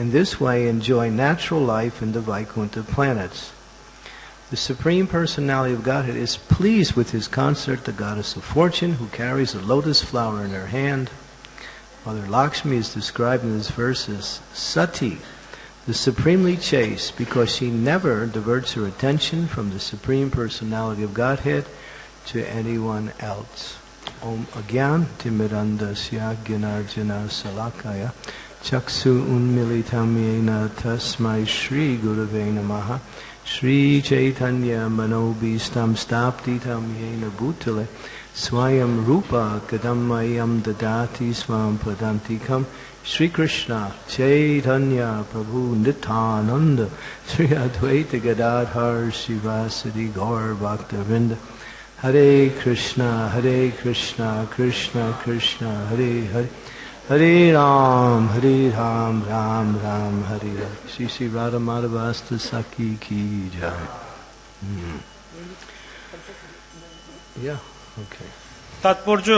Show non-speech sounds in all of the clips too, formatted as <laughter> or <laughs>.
in this way enjoy natural life in the Vaikuntha planets. The Supreme Personality of Godhead is pleased with his consort, the goddess of fortune, who carries a lotus flower in her hand. Mother Lakshmi is described in this verse as Sati, the supremely chaste, because she never diverts her attention from the Supreme Personality of Godhead to anyone else. Om Agyan Timirandasya Jnananjana Salakaya चक्षु उन्मिलितमेन तस्मै श्रीगुरवे नमः। श्रीचैतन्यमनोभीष्टं स्थापितं येन भूतले। स्वयं रूप कदम मह्यं ददाति स्वां पदान्तिकं श्रीकृष्ण चैतन्य प्रभु नितानन्द। श्री अद्वैत गदाधर शिवासदि गौरभक्तवृन्द हरे कृष्ण हरे Krishna Krishna Krishna, Hare Hare. Hare Ram, Hare Ram, Ram Ram, Hare Hare. Shri Shri Radha Madhavasta Saki Ki Jai. Hmm. তাৎপর্য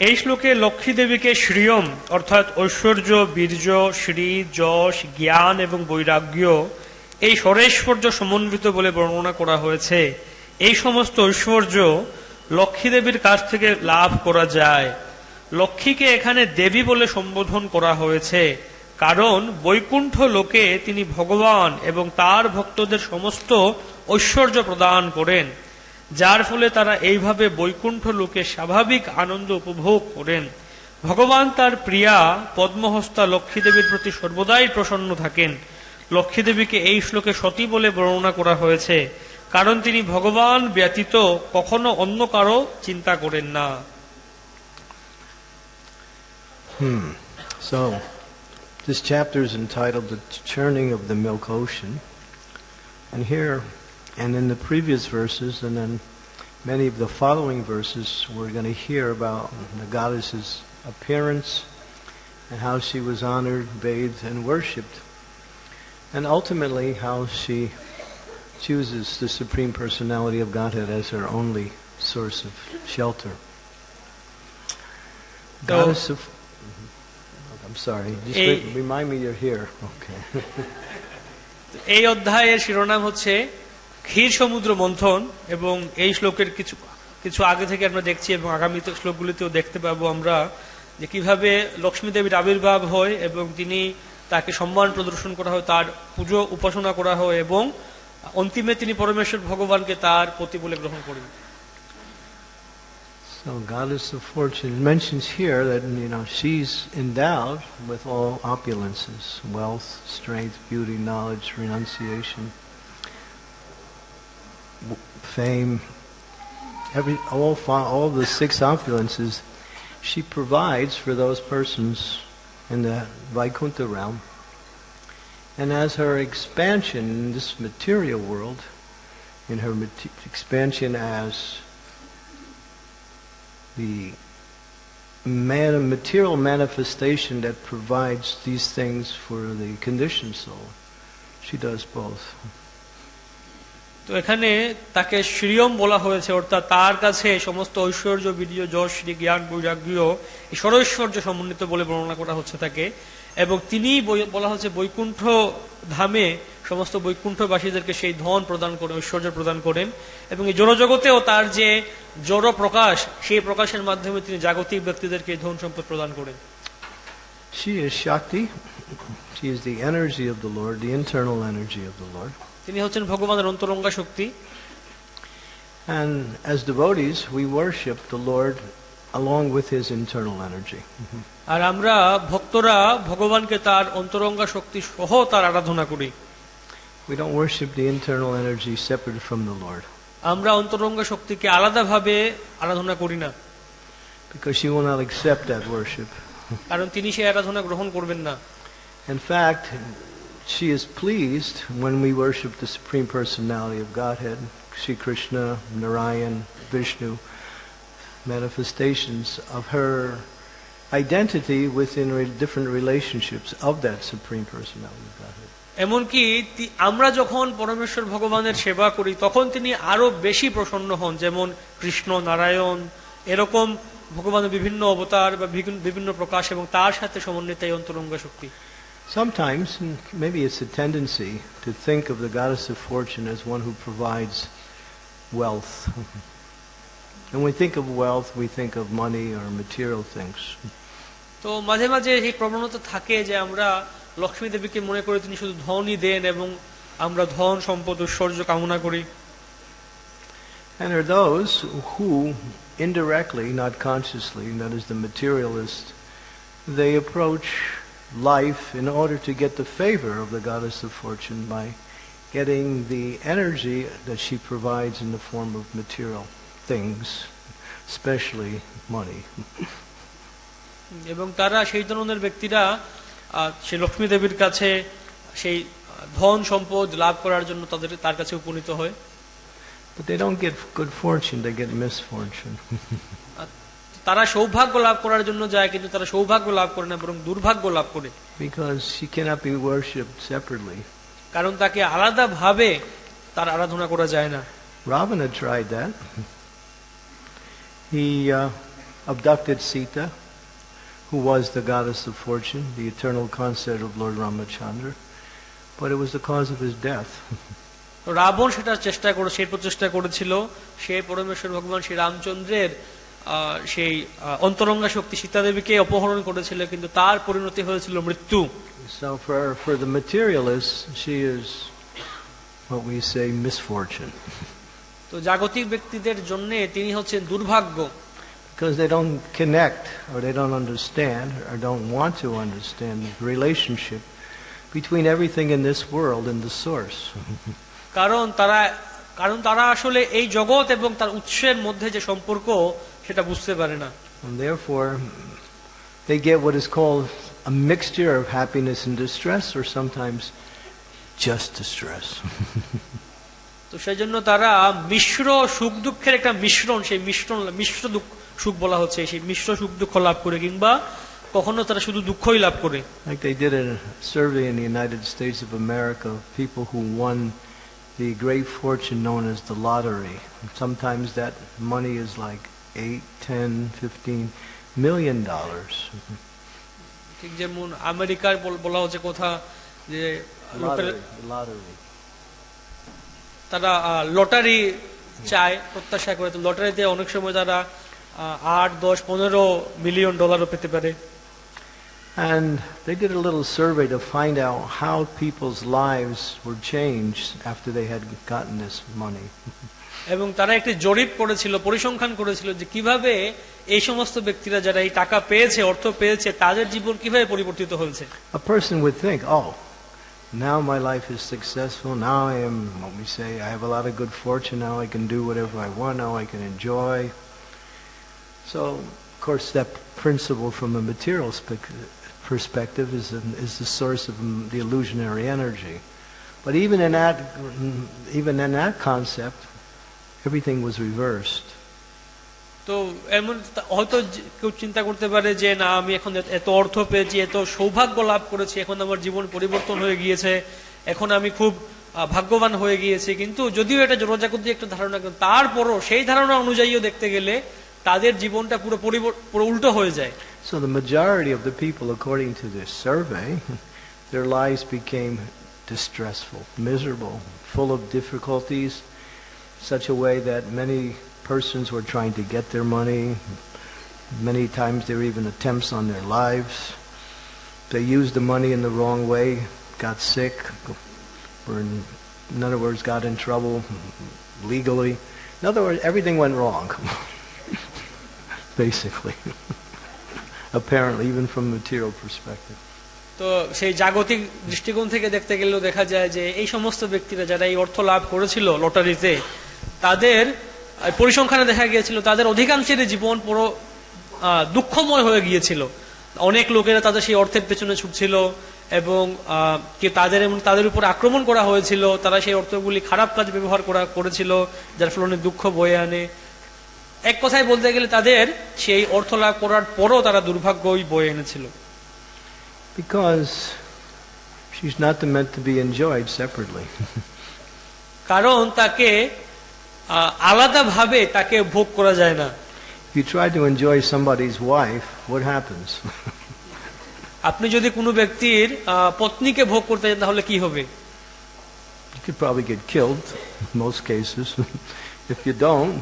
এই শ্লোকে লক্ষ্মী দেবীকে শ্রিয়ম অর্থাৎ ঐশ্বর্য বীর্য শ্রী যশ জ্ঞান এবং বৈরাগ্য এই স্বরেশ্বর্য সমন্বিত বলে বর্ণনা করা হয়েছে এই সমস্ত ঐশ্বর্য লক্ষ্মী দেবীর কাছ থেকে লাভ করা যায় লক্ষ্মীকে এখানে দেবী বলে সম্বোধন করা হয়েছে। কারণ বৈকুণ্ঠ লোকে তিনি ভগবান এবং তার ভক্তদের সমস্ত ঐশ্বর্য প্রদান করেন, যার ফলে তারা এইভাবে বৈকুণ্ঠ লোকে স্বাভাবিক আনন্দ উপভোগ করেন। ভগবান তার প্রিয়া পদ্মহস্তা লক্ষ্মী দেবীর প্রতি সর্বদাই প্রসন্ন থাকেন। লক্ষ্মী দেবীকে এই শ্লোকে সতী বলে বর্ণনা করা হয়েছে, কারণ তিনি ভগবান ব্যতীত কখনো অন্য কারও চিন্তা করেন না। Hmm. So, this chapter is entitled The Churning of the Milk Ocean. And here, and in the previous verses, and then many of the following verses, we're going to hear about the goddess's appearance and how she was honored, bathed, and worshipped. And ultimately, how she chooses the Supreme Personality of Godhead as her only source of shelter. Goddess of. Sorry. Just re- remind me you're here. Okay. <laughs> এই অধ্যায়ের শিরোনাম হচ্ছে ক্ষীর সমুদ্র মন্থন এবং এই শ্লোকের কিছু কিছু আগে থেকে আমরা দেখছি এবং আগামী শ্লোকগুলিতেও দেখতে পাবো আমরা যে কীভাবে লক্ষ্মী দেবীর আবির্ভাব হয় এবং তিনি তাকে সম্মান প্রদর্শন করা হয় তার পুজো উপাসনা করা হয় এবং অন্তিমে তিনি পরমেশ্বর ভগবানকে তার পতি বলে গ্রহণ করেন So, goddess of fortune it mentions here that you know she's endowed with all opulences: wealth, strength, beauty, knowledge, renunciation, fame. Every all all the six opulences she provides for those persons in the Vaikuntha realm. And as her expansion in this material world, in her mate- expansion as the man- material manifestation that provides these things for the conditioned soul. She does both. তো এখানে তাকে শ্রীয়ম বলা হয়েছে অর্থাৎ তার কাছে সমস্ত ঐশ্বর্য বীর্য যশ শ্রী জ্ঞান বৈরাগ্য এই সরৈশ্বর্য সমন্বিত বলে বর্ণনা করা হচ্ছে তাকে এবং তিনি বলা হচ্ছে বৈকুণ্ঠ ধামে সমস্ত বৈকুণ্ঠবাসীদেরকে সেই ধন প্রদান করেন ঐশ্বর্য প্রদান করেন এবং এই জড়জগতেও তার যে জড় প্রকাশ সেই প্রকাশের মাধ্যমে তিনি জাগতিক ব্যক্তিদেরকে ধন সম্পদ প্রদান করেন She is Shakti. She is the energy of the Lord, the internal energy of the Lord. তিনি হচ্ছেন ভগবানের অন্তরঙ্গা শক্তি And as devotees, we worship the Lord along with His internal energy. আর আমরা ভক্তরা ভগবানকে তার অন্তরঙ্গা শক্তি সহ তার আরাধনা করি We don't worship the internal energy separate from the Lord আমরা অন্তরঙ্গা শক্তিকে আলাদাভাবে আরাধনা করি না because He will not accept that worship. কারণ তিনি সেই আরাধনা গ্রহণ করবেন না In fact, she is pleased when we worship the Supreme Personality of Godhead, Sri Krishna, Narayan, Vishnu, manifestations of her identity within re- different relationships of that Supreme Personality of Godhead. এমনকি তি- আমরা যখন পরমেশ্বর ভগবানের সেবা করি তখন তিনি আরো বেশি প্রসন্ন হন যেমন কৃষ্ণ নারায়ণ এরকম ভগবানের বিভিন্ন অবতার বা বিভিন- বিভিন্ন প্রকাশ এবং তার সাথে সমন্বিত এই অন্তরঙ্গ শক্তি Sometimes, and maybe it's a tendency to think of the goddess of fortune as one who provides wealth. <laughs> And when we think of wealth, we think of money or material things. তো মাঝে মাঝে এই প্রবণতা থাকে যে আমরা লক্ষ্মী দেবীকে মনে করে তিনি শুধু ধনই দেন এবং আমরা ধন সম্পদ ঐশ্বর্য কামনা করি And there are those who, indirectly, not consciously, that is the materialist, they approach life in order to get the favor of the goddess of fortune by getting the energy that she provides in the form of material things, especially money. <laughs> এবং তারা সেই ধরনের ব্যক্তিরা সেই লক্ষ্মী দেবীর কাছে সেই ধন সম্পদ লাভ করার জন্য তাদের তার কাছে উপনীত হয় But they don't get good fortune, they get misfortune. <laughs> তারা সৌভাগ্য লাভ করার জন্য যায় কিন্তু তারা সৌভাগ্য লাভ করে না বরং দুর্ভাগ্য লাভ করে because she cannot be worshipped separately. কারণ তাকে আলাদা ভাবে তার আরাধনা করা যায় না Ravana tried that. <laughs> He uh, abducted Sita, who was the goddess of fortune, the eternal consort of Lord Ramachandra, but it was the cause of his death. Ravan সেটা চেষ্টা করে সেই প্রচেষ্টা করেছিল সে পরমেশ্বর ভগবান শ্রী রামচন্দ্রের সেই অন্তরঙ্গা শক্তি সীতাদেবীকে অপহরণ করেছিল কিন্তু তার পরিণতি হয়েছিল মৃত্যু So for, for the materialists, she is what we say misfortune, তো জাগতিক ব্যক্তিদের জন্য তিনি হচ্ছেন দুর্ভাগ্য because they don't connect or they don't understand or don't want to understand the relationship between everything in this world and the source. কারণ তারা কারণ তারা আসলে এই জগৎ এবং তার উৎসের মধ্যে যে সম্পর্ক সেটা বুঝতে পারে না And therefore, they get what is called a mixture of happiness and distress, or sometimes just distress. তো সেই জন্য তারা মিশ্র সুখ দুঃখের একটা মিশ্রণ সেই মিশ্রণ মিশ্র দুঃখ সুখ বলা হচ্ছে সেই মিশ্র সুখ দুঃখ লাভ করে কিংবা কখনো তারা শুধু দুঃখই লাভ করে like they did a survey in the United States of America people who won the great fortune known as the lottery. Sometimes that money is like 8, 10, 15 million dollars. ঠিক যেমন আমেরিকার বলা হচ্ছে কথা যে লোকের Lottery, lottery. তারা লটারি চায় প্রত্যাশা করে তো লটারিতে অনেক সময় তারা আহ, আট দশ পনেরো মিলিয়ন ডলারও পেতে পারে And they did a little survey to find out how people's lives were changed after they had gotten this money. এবং তারা একটি জরিপ করেছিল পরিসংখ্যান করেছিল যে কীভাবে এই সমস্ত ব্যক্তিরা যারা এই টাকা পেয়েছে অর্থ পেয়েছে তাদের জীবন কীভাবে পরিবর্তিত হয়েছে A person would think, oh, now my life is successful. Now I am, what we say, I have a lot of good fortune. Now I can do whatever I want. Now I can enjoy. So, of course, that principle from a material spec- perspective is, an- is the source of mm, the illusionary energy. But even in that, mm, even in that concept, everything was reversed. তো এমন হয়তো কেউ চিন্তা করতে পারে যে না আমি এখন এত- অর্থ পেয়েছি এত সৌভাগ্য লাভ করেছি এখন আমার জীবন পরিবর্তন হয়ে গিয়েছে এখন আমি খুব ভাগ্যবান হয়ে গিয়েছি কিন্তু যদিও এটা জোরজাগতি একটা ধারণা তারপরও সেই ধারণা অনুযায়ীও দেখতে গেলে তাদের জীবনটা পুরো পরিবর- পুরো উল্টো হয়ে যায় So the majority of the people, according to this survey, <laughs> their lives became distressful, miserable, full of difficulties, such a way that many persons were trying to get their money. Many times there were even attempts on their lives. They used the money in the wrong way, got sick, or in, in other words, got in trouble legally. In other words, everything went wrong, <laughs> basically. <laughs> Apparently, even from a material perspective. তো সেই জাগতিক দৃষ্টিকোণ থেকে দেখতে গেলেও দেখা যায় যে এই সমস্ত ব্যক্তিরা যারা এই অর্থ লাভ করেছিল লটারিতে তাদের পরিসংখ্যানে দেখা গিয়েছিল তাদের অধিকাংশের জীবন পুরো দুঃখময় হয়ে গিয়েছিল অনেক লোকেরা তাদের সেই অর্থের পেছনে ছুটছিল এবং কি তাদের তাদের উপর আক্রমণ করা হয়েছিল তারা সেই অর্থগুলি খারাপ কাজ ব্যবহার করা করেছিল যার ফলে অনেক দুঃখ বয়ে আনে এক কথায় বলতে গেলে তাদের সেই অর্থ লাভ করার পরও তারা দুর্ভাগ্যই বয়ে এনেছিল Because she's not meant to be enjoyed separately. কারণ তাকে আলাদাভাবে তাকে ভোগ করা যায় না you try to enjoy somebody's wife, what happens? আপনি যদি কোনো ব্যক্তির পত্নীকে ভোগ করতে চান তাহলে কি হবে You could probably get killed in most cases. if you don't,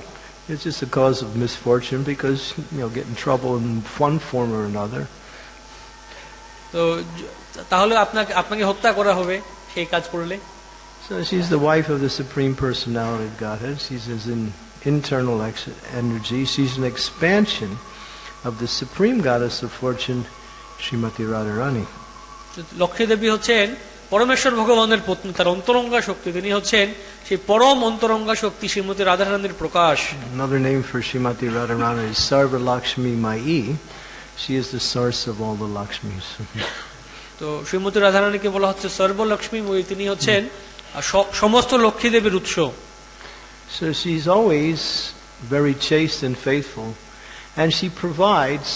it's just a cause of misfortune because, you know, get in trouble in one form or another. তো য- তাহলে আপনাকে আপনাকে হত্যা করা হবে সেই কাজ করলে So she's the wife of the Supreme Personality of Godhead. She's his in, internal ex- energy. She's an expansion of the Supreme Goddess of Fortune, Srimati Radharani. Lakshmi দেবী হচ্ছেন পরমেশ্বর ভগবানের পত্নী তার অন্তরঙ্গা শক্তি তিনি হচ্ছেন সেই পরম অন্তরঙ্গা শক্তি শ্রীমতী রাধারানীর প্রকাশ Another name for Srimati Radharani is Sarva Lakshmi Mai. She is the source of all the Lakshmis. তো শ্রীমতী রাধারানীকে বলা হচ্ছে সর্বলক্ষ্মী মই তিনি হচ্ছেন সমস্ত লক্ষ্মী দেবীর উৎস So she's always very chaste and faithful, and she provides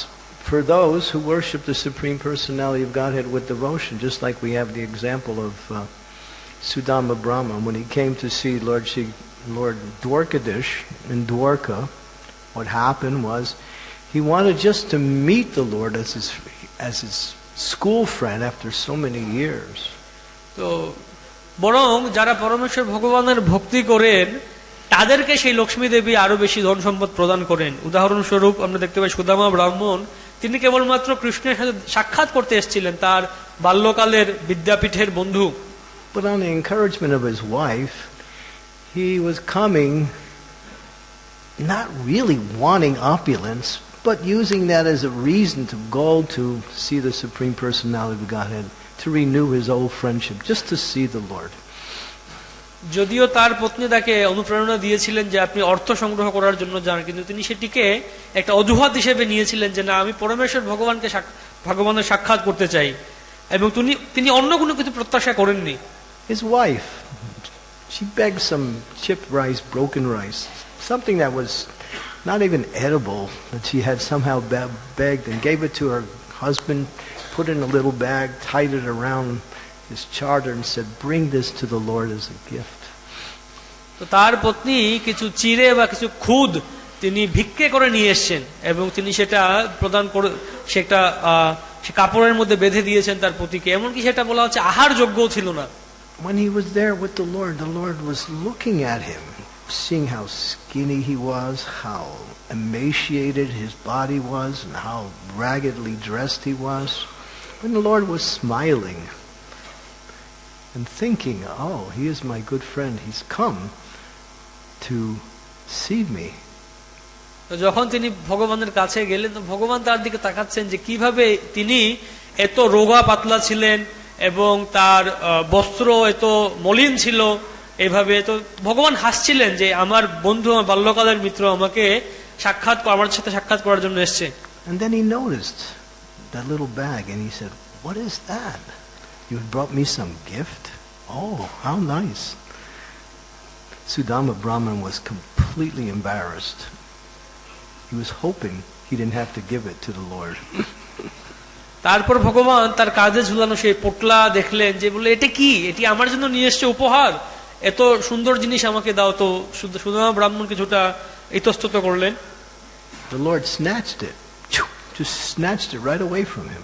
for those who worship the Supreme Personality of Godhead with devotion, just like we have the example of uh, Sudama Brahma when he came to see Lord, Shri, Lord Dwarkadish in Dwarka. What happened was he wanted just to meet the Lord as his, as his school friend after so many years. তো বরং যারা পরমেশ্বর ভগবানের ভক্তি করেন তাদেরকে সেই লক্ষ্মী দেবী আরো বেশি ধন সম্পদ প্রদান করেন উদাহরণস্বরূপ আমরা দেখতে পাই সুদামা ব্রাহ্মণ তিনি কেবলমাত্র কৃষ্ণের সাথে সাক্ষাৎ করতে এসেছিলেন তার বাল্যকালের বিদ্যাপীঠের বন্ধু But on the encouragement of his wife, he was coming not really wanting opulence, but using that as a reason to go to see the Supreme Personality of Godhead, to renew his old friendship, just to see the Lord. যদিও তার পত্নী তাকে অনুপ্রেরণা দিয়েছিলেন যে আপনি অর্থ সংগ্রহ করার জন্য যান কিন্তু তিনি সেটিকে একটা অজুহাত হিসেবে নিয়েছিলেন যে না আমি পরমেশ্বর ভগবানকে ভগবানের সাক্ষাৎ করতে চাই এবং তিনি তিনি অন্য কোনো কিছু প্রত্যাশা করেননি His wife, she begged some chipped rice, broken rice, something that was not even edible, that she had somehow begged and gave it to her husband, put in a little bag, tied it around his charter, and said, Bring this to the Lord as a gift. তো তার পত্নী কিছু চিড়ে বা কিছু খুদ তিনি ভিক্ষে করে নিয়ে এসছেন এবং তিনি সেটা প্রদান করে সেটা আহ, সে কাপড়ের মধ্যে বেঁধে দিয়েছেন তার পতিকে এমনকি সেটা বলা হচ্ছে আহার যোগ্যও ছিল না When he was there with the Lord, the Lord was looking at him, seeing how skinny he was, how emaciated his body was, and how raggedly dressed he was. And the Lord was smiling and thinking, oh, he is my good friend. He's come to see me. যখন তিনি ভগবানের কাছে গেলেন তো ভগবান তার দিকে তাকাচ্ছেন যে কীভাবে তিনি এত রোগা পাতলা ছিলেন এবং তার বস্ত্র এত মলিন ছিল এভাবে তো ভগবান হাসছিলেন যে আমার বন্ধু আমার বাল্যকালের মিত্র আমাকে সাক্ষাৎ আমার সাথে সাক্ষাৎ করার জন্য এসছে And then he noticed that little bag and he said, What is that? You had brought me some gift? Oh, how nice. Sudama Brahman was completely embarrassed. He was hoping he didn't have to give it to the Lord. তারপর ভগবান তার কাজে ঝুলানো সেই পোটলা দেখলেন যে বলে এটা কি এটি আমার জন্য নিয়ে এসছে উপহার এত সুন্দর জিনিস আমাকে দাও তো সুদামা ব্রাহ্মণ কিছুটা ইতস্তত করলেন The Lord snatched it, just snatched it right away from him.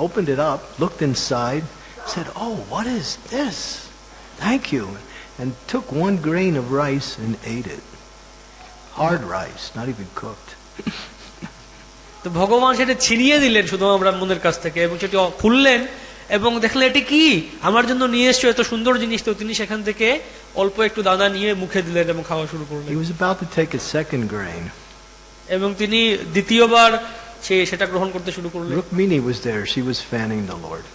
opened it up, looked inside, said, Oh, what is this? Thank you. And took one grain of rice and ate it. Hard rice, not even cooked. <laughs> তো ভগবান সেটা ছিনিয়ে দিলেন শুধু আমরা মনের কাছ থেকে এবং সেটি খুললেন এবং দেখলেন এটি কি আমার জন্য নিয়ে এসছো এত সুন্দর জিনিস তো তিনি সেখান থেকে অল্প একটু দাদা নিয়ে মুখে দিলেন এবং খাওয়া শুরু করলেন এবং তিনি দ্বিতীয়বার সে সেটা গ্রহণ করতে শুরু করলেন Rukmini was there. She was fanning the Lord.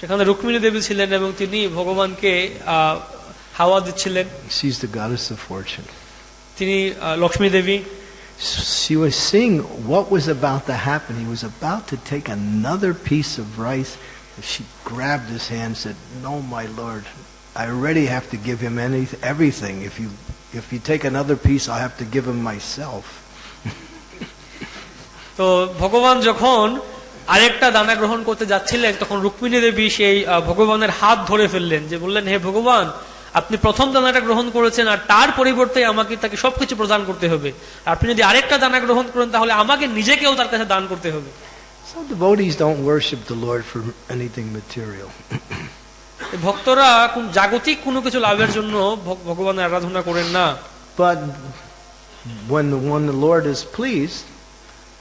সেখানে রুক্মিণী দেবী ছিলেন এবং তিনি ভগবানকে আহ, হাওয়া দিচ্ছিলেন She's the goddess of fortune. তিনি আহ, লক্ষ্মী দেবী She was seeing what was about to happen. He was about to take another piece of rice. She grabbed his hand and said, No, my Lord, I already have to give him any, everything. If you, if you take another piece, I'll have to give him myself. তো ভগবান যখন আরেকটা দানা গ্রহণ করতে যাচ্ছিলেন তখন রুক্মিণী দেবী সেই ভগবানের হাত ধরে ফেললেন যে বললেন হে ভগবান আপনি প্রথম দানাটা গ্রহণ করেছেন আর তার পরিবর্তে আমাকে তাকে সবকিছু প্রদান করতে হবে। আপনি যদি আরেকটা দানা গ্রহণ করেন তাহলে আমাকে নিজেকেও তার কাছে দান করতে হবে। So devotees don't worship the Lord for anything material. এই ভক্তরা কোন জাগতিক কোনো কিছু লাভের জন্য ভগবানের আরাধনা করেন না। But when the, when the Lord is pleased,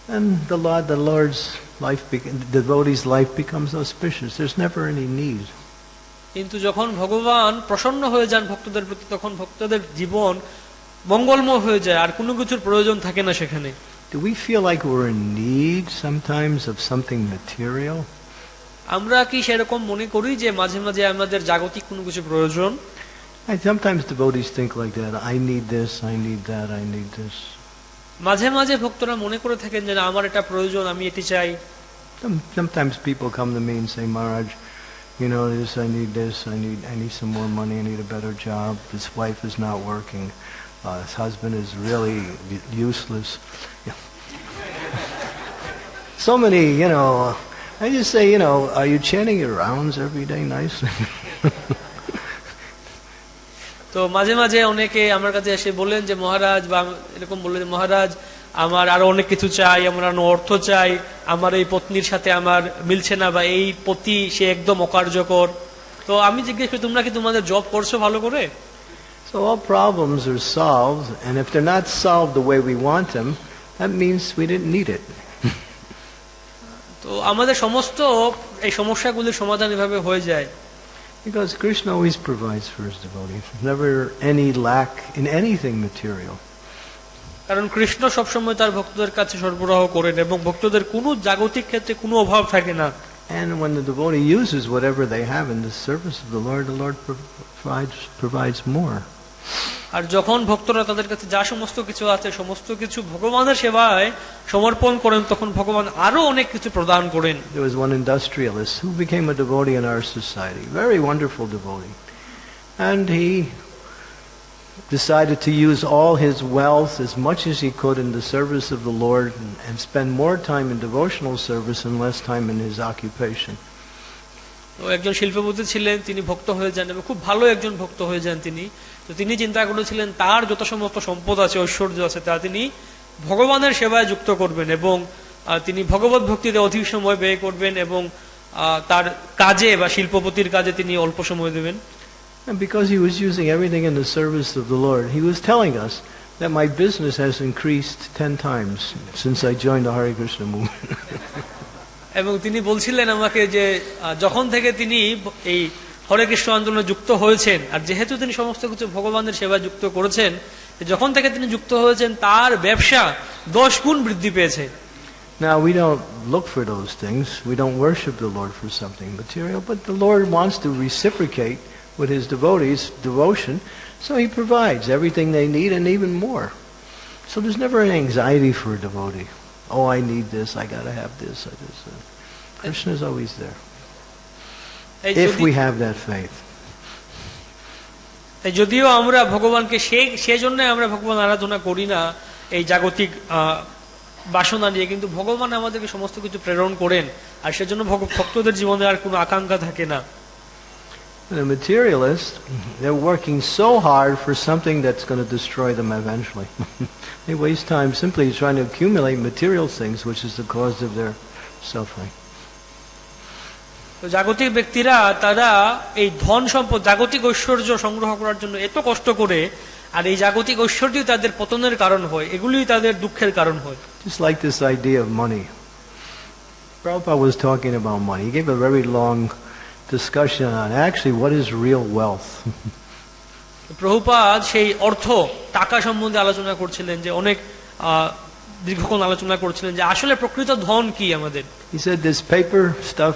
then the Lord, the Lord's life, be- the devotee's life becomes auspicious. There's never any need. কিন্তু যখন ভগবান প্রসন্ন হয়ে যান ভক্তদের প্রতি তখন ভক্তদের জীবন মঙ্গলময় হয়ে যায় আর কোনো কিছুর প্রয়োজন থাকে না সেখানে Do we feel like we're in need sometimes of something material? আমরা কি সেরকম মনে করি যে মাঝে মাঝে আমাদের জাগতিক কোনো কিছু প্রয়োজন And sometimes devotees think like that. I need this, I need that, I need this. মাঝে মাঝে ভক্তরা মনে করে থাকেন যে না, আমার এটা প্রয়োজন আমি এটি চাই Some, sometimes people come to me and say, Maharaj, you know, this, I need this, I need, I need some more money, I need a better job. This wife is not working. Uh, his husband is really u- useless. <laughs> Yeah. so many, you know, I just say, you know, are you chanting your rounds every day nicely? <laughs> তো মাঝে মাঝে অনেকে আমার কাছে এসে বলেন যে মহারাজ বা এরকম বললেন যে মহারাজ আমার আরও অনেক কিছু চাই আমার আরও অর্থ চাই আমার এই পত্নীর সাথে আমার মিলছে না বা এই পতি সে একদম অকার্যকর। তো আমি জিজ্ঞেস করি তোমরা কি তোমাদের জব করছ ভালো করে? So all problems are solved, and if they're not solved the way we want them, that means we didn't need it. <laughs> তো আমাদের সমস্ত এই সমস্যাগুলির সমাধান এভাবে হয়ে যায়। Because Krishna always provides for his devotees. Never any lack in anything material. কারণ কৃষ্ণ সবসময় তার ভক্তদের কাছে সরবরাহ করেন এবং ভক্তদের কোনো জাগতিক ক্ষেত্রে কোনো অভাব থাকে না And when the devotee uses whatever they have in the service of the Lord, the Lord pro- provides, provides more. আর যখন ভক্তরা তাদের কাছে যা সমস্ত কিছু আছে সমস্ত কিছু ভগবানের সেবায় সমর্পণ করেন তখন ভগবান আরও অনেক কিছু প্রদান করেন There was one industrialist who became a devotee in our society, very wonderful devotee. And he decided to use all his wealth as much as he could in the service of the Lord and, and spend more time in devotional service and less time in his occupation. তো একজন শিল্পপতি ছিলেন তিনি ভক্ত হয়ে যান এবং খুব ভালো একজন ভক্ত হয়ে যান তিনি তো তিনি চিন্তা করেছিলেন তার যত সমস্ত সম্পদ আছে ঐশ্বর্য আছে তা তিনি ভগবানের সেবায় যুক্ত করবেন এবং তিনি ভগবত ভক্তিতে অধিক সময় ব্যয় করবেন এবং তার কাজে বা শিল্পপতির কাজে তিনি অল্প সময় দেবেন because he was using everything in the service of the Lord, he was telling us that my business has increased ten times since I joined the Hare Krishna movement. <laughs> এবং তিনি বলছিলেন আমাকে যে আহ, যখন থেকে তিনি ব- এই হরে কৃষ্ণ আন্দোলনে যুক্ত হয়েছেন আর যেহেতু তিনি সমস্ত কিছু ভগবানের সেবা যুক্ত করেছেন যখন থেকে তিনি যুক্ত হয়েছেন তার ব্যবসা দশ গুণ বৃদ্ধি পেয়েছে Now, we don't look for those things. We don't worship the Lord for something material, but the Lord wants to reciprocate with his devotees' devotion, so he provides everything they need and even more. So there's never an anxiety for a devotee. Oh, I need this, I gotta have this, I this. Uh, Krishna's always there, if we have that faith. যদিও আমরা ভগবানকে সে সেজন্য আমরা ভগবান আরাধনা করি না এই জাগতিক আহ, বাসনা নিয়ে কিন্তু ভগবান আমাদেরকে সমস্ত কিছু প্রেরণ করেন আর সেজন্য ভক্তদের জীবনে আর কোনো আকাঙ্ক্ষা থাকে না The materialists, they're working so hard for something that's going to destroy them eventually. <laughs> they waste time simply trying to accumulate material things, which is the cause of their suffering. তো জাগতিক ব্যক্তিরা তারা এই ধন সম্পদ জাগতিক ঐশ্বর্য সংগ্রহ করার জন্য এত কষ্ট করে আর এই জাগতিক ঐশ্বর্যই তাদের পতনের কারণ হয় এগুলোই তাদের দুঃখের কারণ হয় Just like this idea of money. Prabhupada was talking about money. He gave a very long discussion on actually what is real wealth. Prabhupada সেই অর্থ টাকা সম্বন্ধে আলোচনা করছিলেন যে অনেক আহ, দীর্ঘক্ষণ আলোচনা করছিলেন যে আসলে প্রকৃত ধন কি আমাদের He said this paper stuff,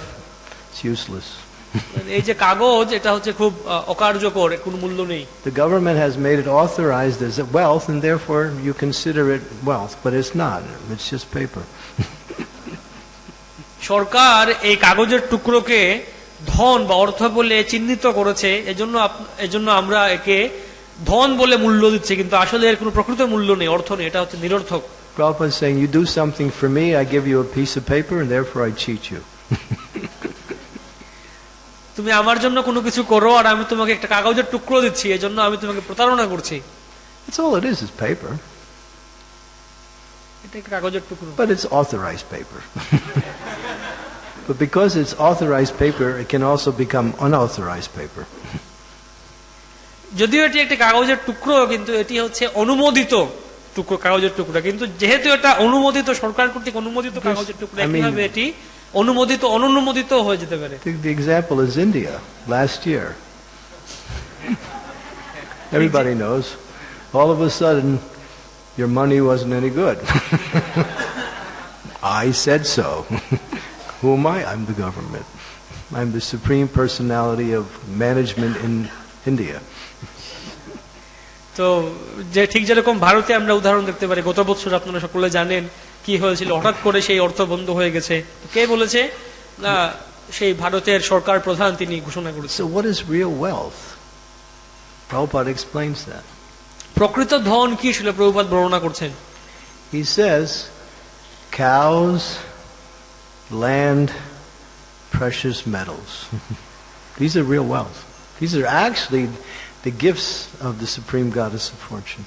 it's useless. এই যে কাগজ এটা হচ্ছে খুব আহ, অকার্যকর কোনো মূল্য নেই The government has made it authorized as wealth and therefore you consider it wealth, but it's not. It's just paper. <laughs> সরকার এই কাগজের টুকরোকে ধন বা অর্থ বলে চিহ্নিত করেছে এজন্য এজন্য আমরা একে ধন বলে মূল্য দিচ্ছি কিন্তু আসলে এর কোনো প্রকৃত মূল্য নেই অর্থ নেই এটা হচ্ছে নিরর্থক Prabhupada is saying, you do something for me, I give you a piece of paper and therefore I cheat you. <laughs> তুমি আমার জন্য কোনো কিছু করো আর আমি তোমাকে একটা কাগজের টুকরো দিচ্ছি এজন্য আমি তোমাকে প্রতারণা করছি That's all it is, is paper. এটা কাগজের টুকরো But it's authorized paper. <laughs> But because it's authorized paper, it can also become unauthorized paper. যদিও এটি একটি কাগজের টুকরো কিন্তু এটি হচ্ছে অনুমোদিত টুকরো কাগজের টুকরো কিন্তু যেহেতু এটা অনুমোদিত সরকার কর্তৃক অনুমোদিত কাগজের টুকরো I mean- একইভাবে এটি অনুমোদিত অনুমোদিত হয়ে যেতে পারে The, the example is India last year. <laughs> Everybody knows. All of a sudden, your money wasn't any good. <laughs> I said so. <laughs> Who am I? I'm the government. I'm the supreme personality of management in India. তো যে ঠিক যেরকম ভারতে আমরা উদাহরণ দেখতে পারি গত বছর আপনারা সকলে জানেন কি হয়েছিল হঠাৎ করে সেই অর্থ বন্ধ হয়ে গেছে কে বলেছে না সেই ভারতের সরকার প্রধান তিনি ঘোষণা করেছে So, what is real wealth? Prabhupada explains that. প্রকৃত ধন কি ছিল প্রভুপাত বর্ণনা করছেন He says cows, land, precious metals. <laughs> These are real wealth. These are actually the gifts of the Supreme Goddess of Fortune.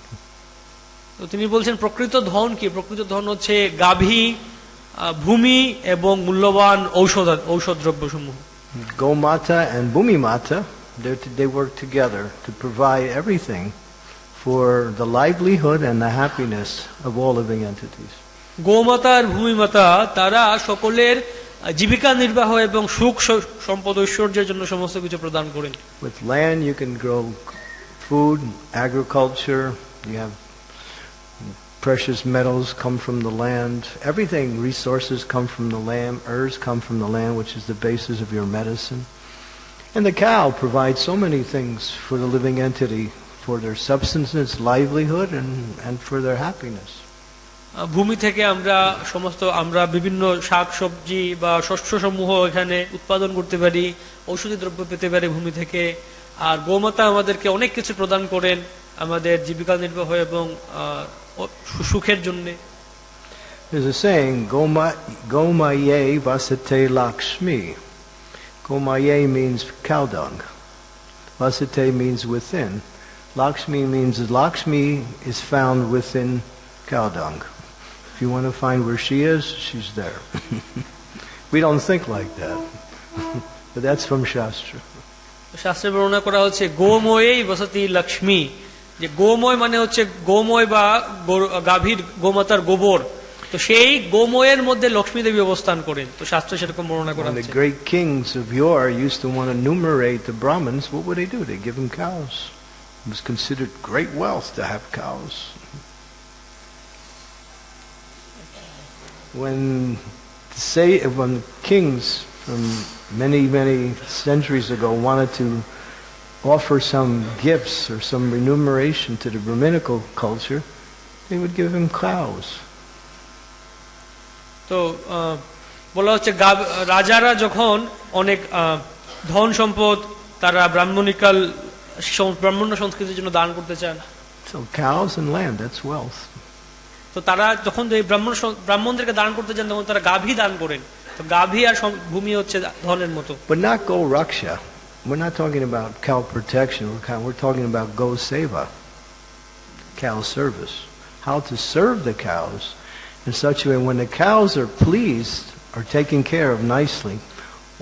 তো তিনি বলছেন প্রকৃত ধন কি প্রকৃত ধন হচ্ছে গাভী আহ, ভূমি এবং মূল্যবান ঔষধ ঔষধ দ্রব্য সমূহ Gomata and Bhumimata, they're t- they work together to provide everything for the livelihood and the happiness of all living entities. গোমাতা আর ভূমিমাতা তারা সকলের আহ, জীবিকা নির্বাহ এবং সুখ স- সম্পদ ঐশ্বর্যের জন্য সমস্ত কিছু প্রদান করেন With land, you can grow food, agriculture, you have precious metals come from the land. Everything, resources come from the land, herbs come from the land, which is the basis of your medicine. And the cow provides so many things for the living entity, for their substance, its livelihood, and, and for their happiness. ভূমি থেকে আমরা সমস্ত, আমরা বিভিন্ন শাক সবজি বা শস্য সমূহ এখানে উৎপাদন করতে পারি, ঔষধি দ্রব্য পেতে পারি ভূমি থেকে। আর গোমাতা আমাদেরকে অনেক কিছু প্রদান করেন আমাদের জীবিকা নির্বাহ এবং সুখের জন্য। Lakshmi means, Lakshmi is found within cow dung. If you want to find where she is, she's there. <laughs> we don't think like that. <laughs> but that's from Shastra. শাস্ত্রে বর্ণনা করা হচ্ছে গোময়েই বসতি লক্ষ্মী যে গোময় মানে হচ্ছে গোময় বা গরু- গাভীর গোমাতার গোবর তো সেই গোময়ের মধ্যে লক্ষ্মী দেবী অবস্থান করেন তো শাস্ত্রে সেরকম বর্ণনা করা When the হচ্ছে great kings of yore used to want to numerate the Brahmins, what would they do? They give them cows. It was considered great wealth to have cows. When say when kings from many many centuries ago wanted to offer some gifts or some remuneration to the Brahminical culture, they would give him cows. তো আহ, বলা হচ্ছে গাব- রাজারা যখন অনেক আহ, ধন সম্পদ তারা ব্রাহ্মণিকাল সং- ব্রাহ্মণ্য সংস্কৃতির জন্য দান করতে চান So cows and land, that's wealth. তো তারা যখন এই ব্রাহ্মণ সং- ব্রাহ্মণদেরকে দান করতে চান তখন তারা গাভী দান করেন তো গাভী আর সম- ভূমি হচ্ছে ধনের মতো But not go raksha. We're not talking about cow protection. We're, kind- we're talking about go seva, cow service. How to serve the cows in such a way when the cows are pleased, are taken care of nicely,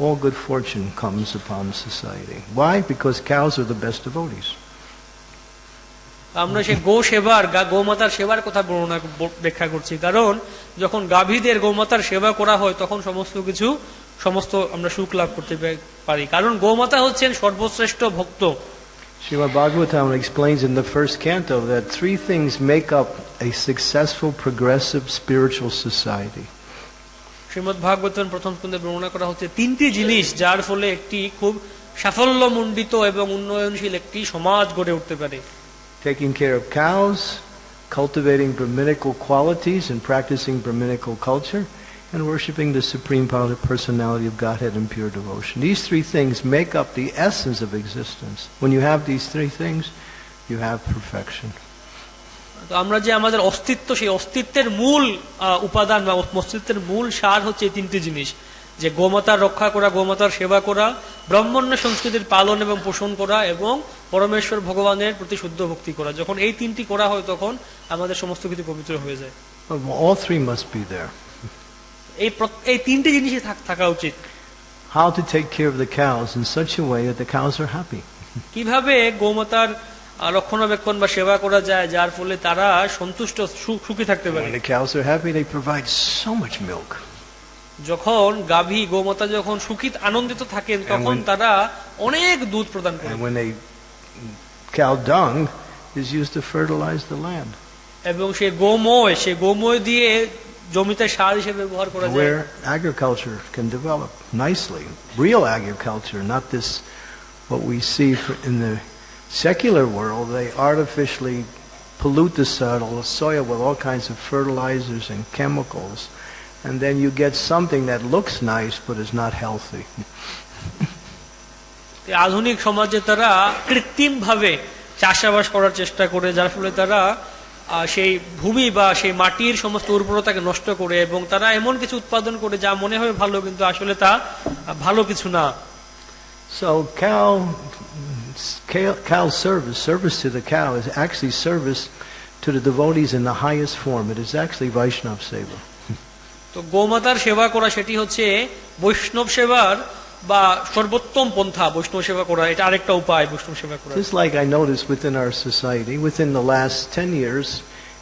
all good fortune comes upon society. Why? Because cows are the best devotees. আমরা সেই গো সেবার গোমাতার সেবার কথা বর্ণনা ব্যাখ্যা করছি। কারণ যখন গাভীদের গোমাতার সেবা করা হয় তখন সমস্ত কিছু সমস্ত আমরা সুখ লাভ করতে পারি। কারণ গোমাতা হচ্ছেন সর্বশ্রেষ্ঠ ভক্ত। Srimad Bhagavatam explains in the first canto that three things make up a successful, progressive spiritual society. Shrimad ভাগবতন প্রথম স্কন্ধে বর্ণনা করা হচ্ছে তিনটি জিনিস যার ফলে একটি খুব সাফল্যমণ্ডিত এবং উন্নয়নশীল একটি সমাজ গড়ে উঠতে পারে। taking care of cows, cultivating Brahminical qualities and practicing Brahminical culture, and worshiping the Supreme Power Personality of Godhead in pure devotion. These three things make up the essence of existence. When you have these three things, you have perfection. তো আমরা যে আমাদের অস্তিত্ব সেই অস্তিত্বের মূল আহ, উপাদান বা অস্তিত্বের মূল সার হচ্ছে এই তিনটি জিনিস যে গোমাতার রক্ষা করা গোমাতার সেবা করা ব্রাহ্মণ্য সংস্কৃতির পালন এবং পোষণ করা এবং পরমেশ্বর ভগবানের প্রতি শুদ্ধ ভক্তি করা যখন এই তিনটি করা হয় তখন আমাদের সমস্ত কিছু পবিত্র হয়ে যায় But all three must be there. এই এই তিনটি জিনিসই থাক- উচিত how to take care of the cows in such a way that the cows are happy. কীভাবে গোমাতার রক্ষণাবেক্ষণ বা সেবা করা যায় যার ফলে তারা সন্তুষ্ট সুখী থাকতে পারে the cows are happy, they provide so much milk. যখন গাভী গোমাতা যখন সুখী আনন্দিত থাকেন তখন when- তারা অনেক দুধ প্রদান করে And when they, cow dung is used to fertilize the land. এবং সে গোময় সে গোময় দিয়ে জমিতে সার হিসেবে ব্যবহার করা যায় Where agriculture can develop nicely. Real agriculture, not this, what we see for- in the secular world. They artificially pollute the soil, soil with all kinds of fertilizers and chemicals. And then you get something that looks nice but is not healthy. আধুনিক সমাজে তারা কৃত্রিম ভাবে চাষাবাস করার চেষ্টা করে যার ফলে তারা সেই ভূমি বা সেই মাটির সমস্ত উর্বরতাকে নষ্ট করে এবং তারা এমন কিছু উৎপাদন করে যা মনে হয় ভালো কিন্তু আসলে তা ভালো কিছু না So cow, cow, cow service, service to the cow is actually service to the devotees in the highest form. It is actually Vaishnav Seva. তো গোমাতার সেবা করা সেটি হচ্ছে বৈষ্ণব সেবার বা সর্বোত্তম পন্থা বৈষ্ণব সেবা করা এটা আরেকটা উপায় বৈষ্ণব সেবা করা Just like I noticed within our society, within the last 10 years,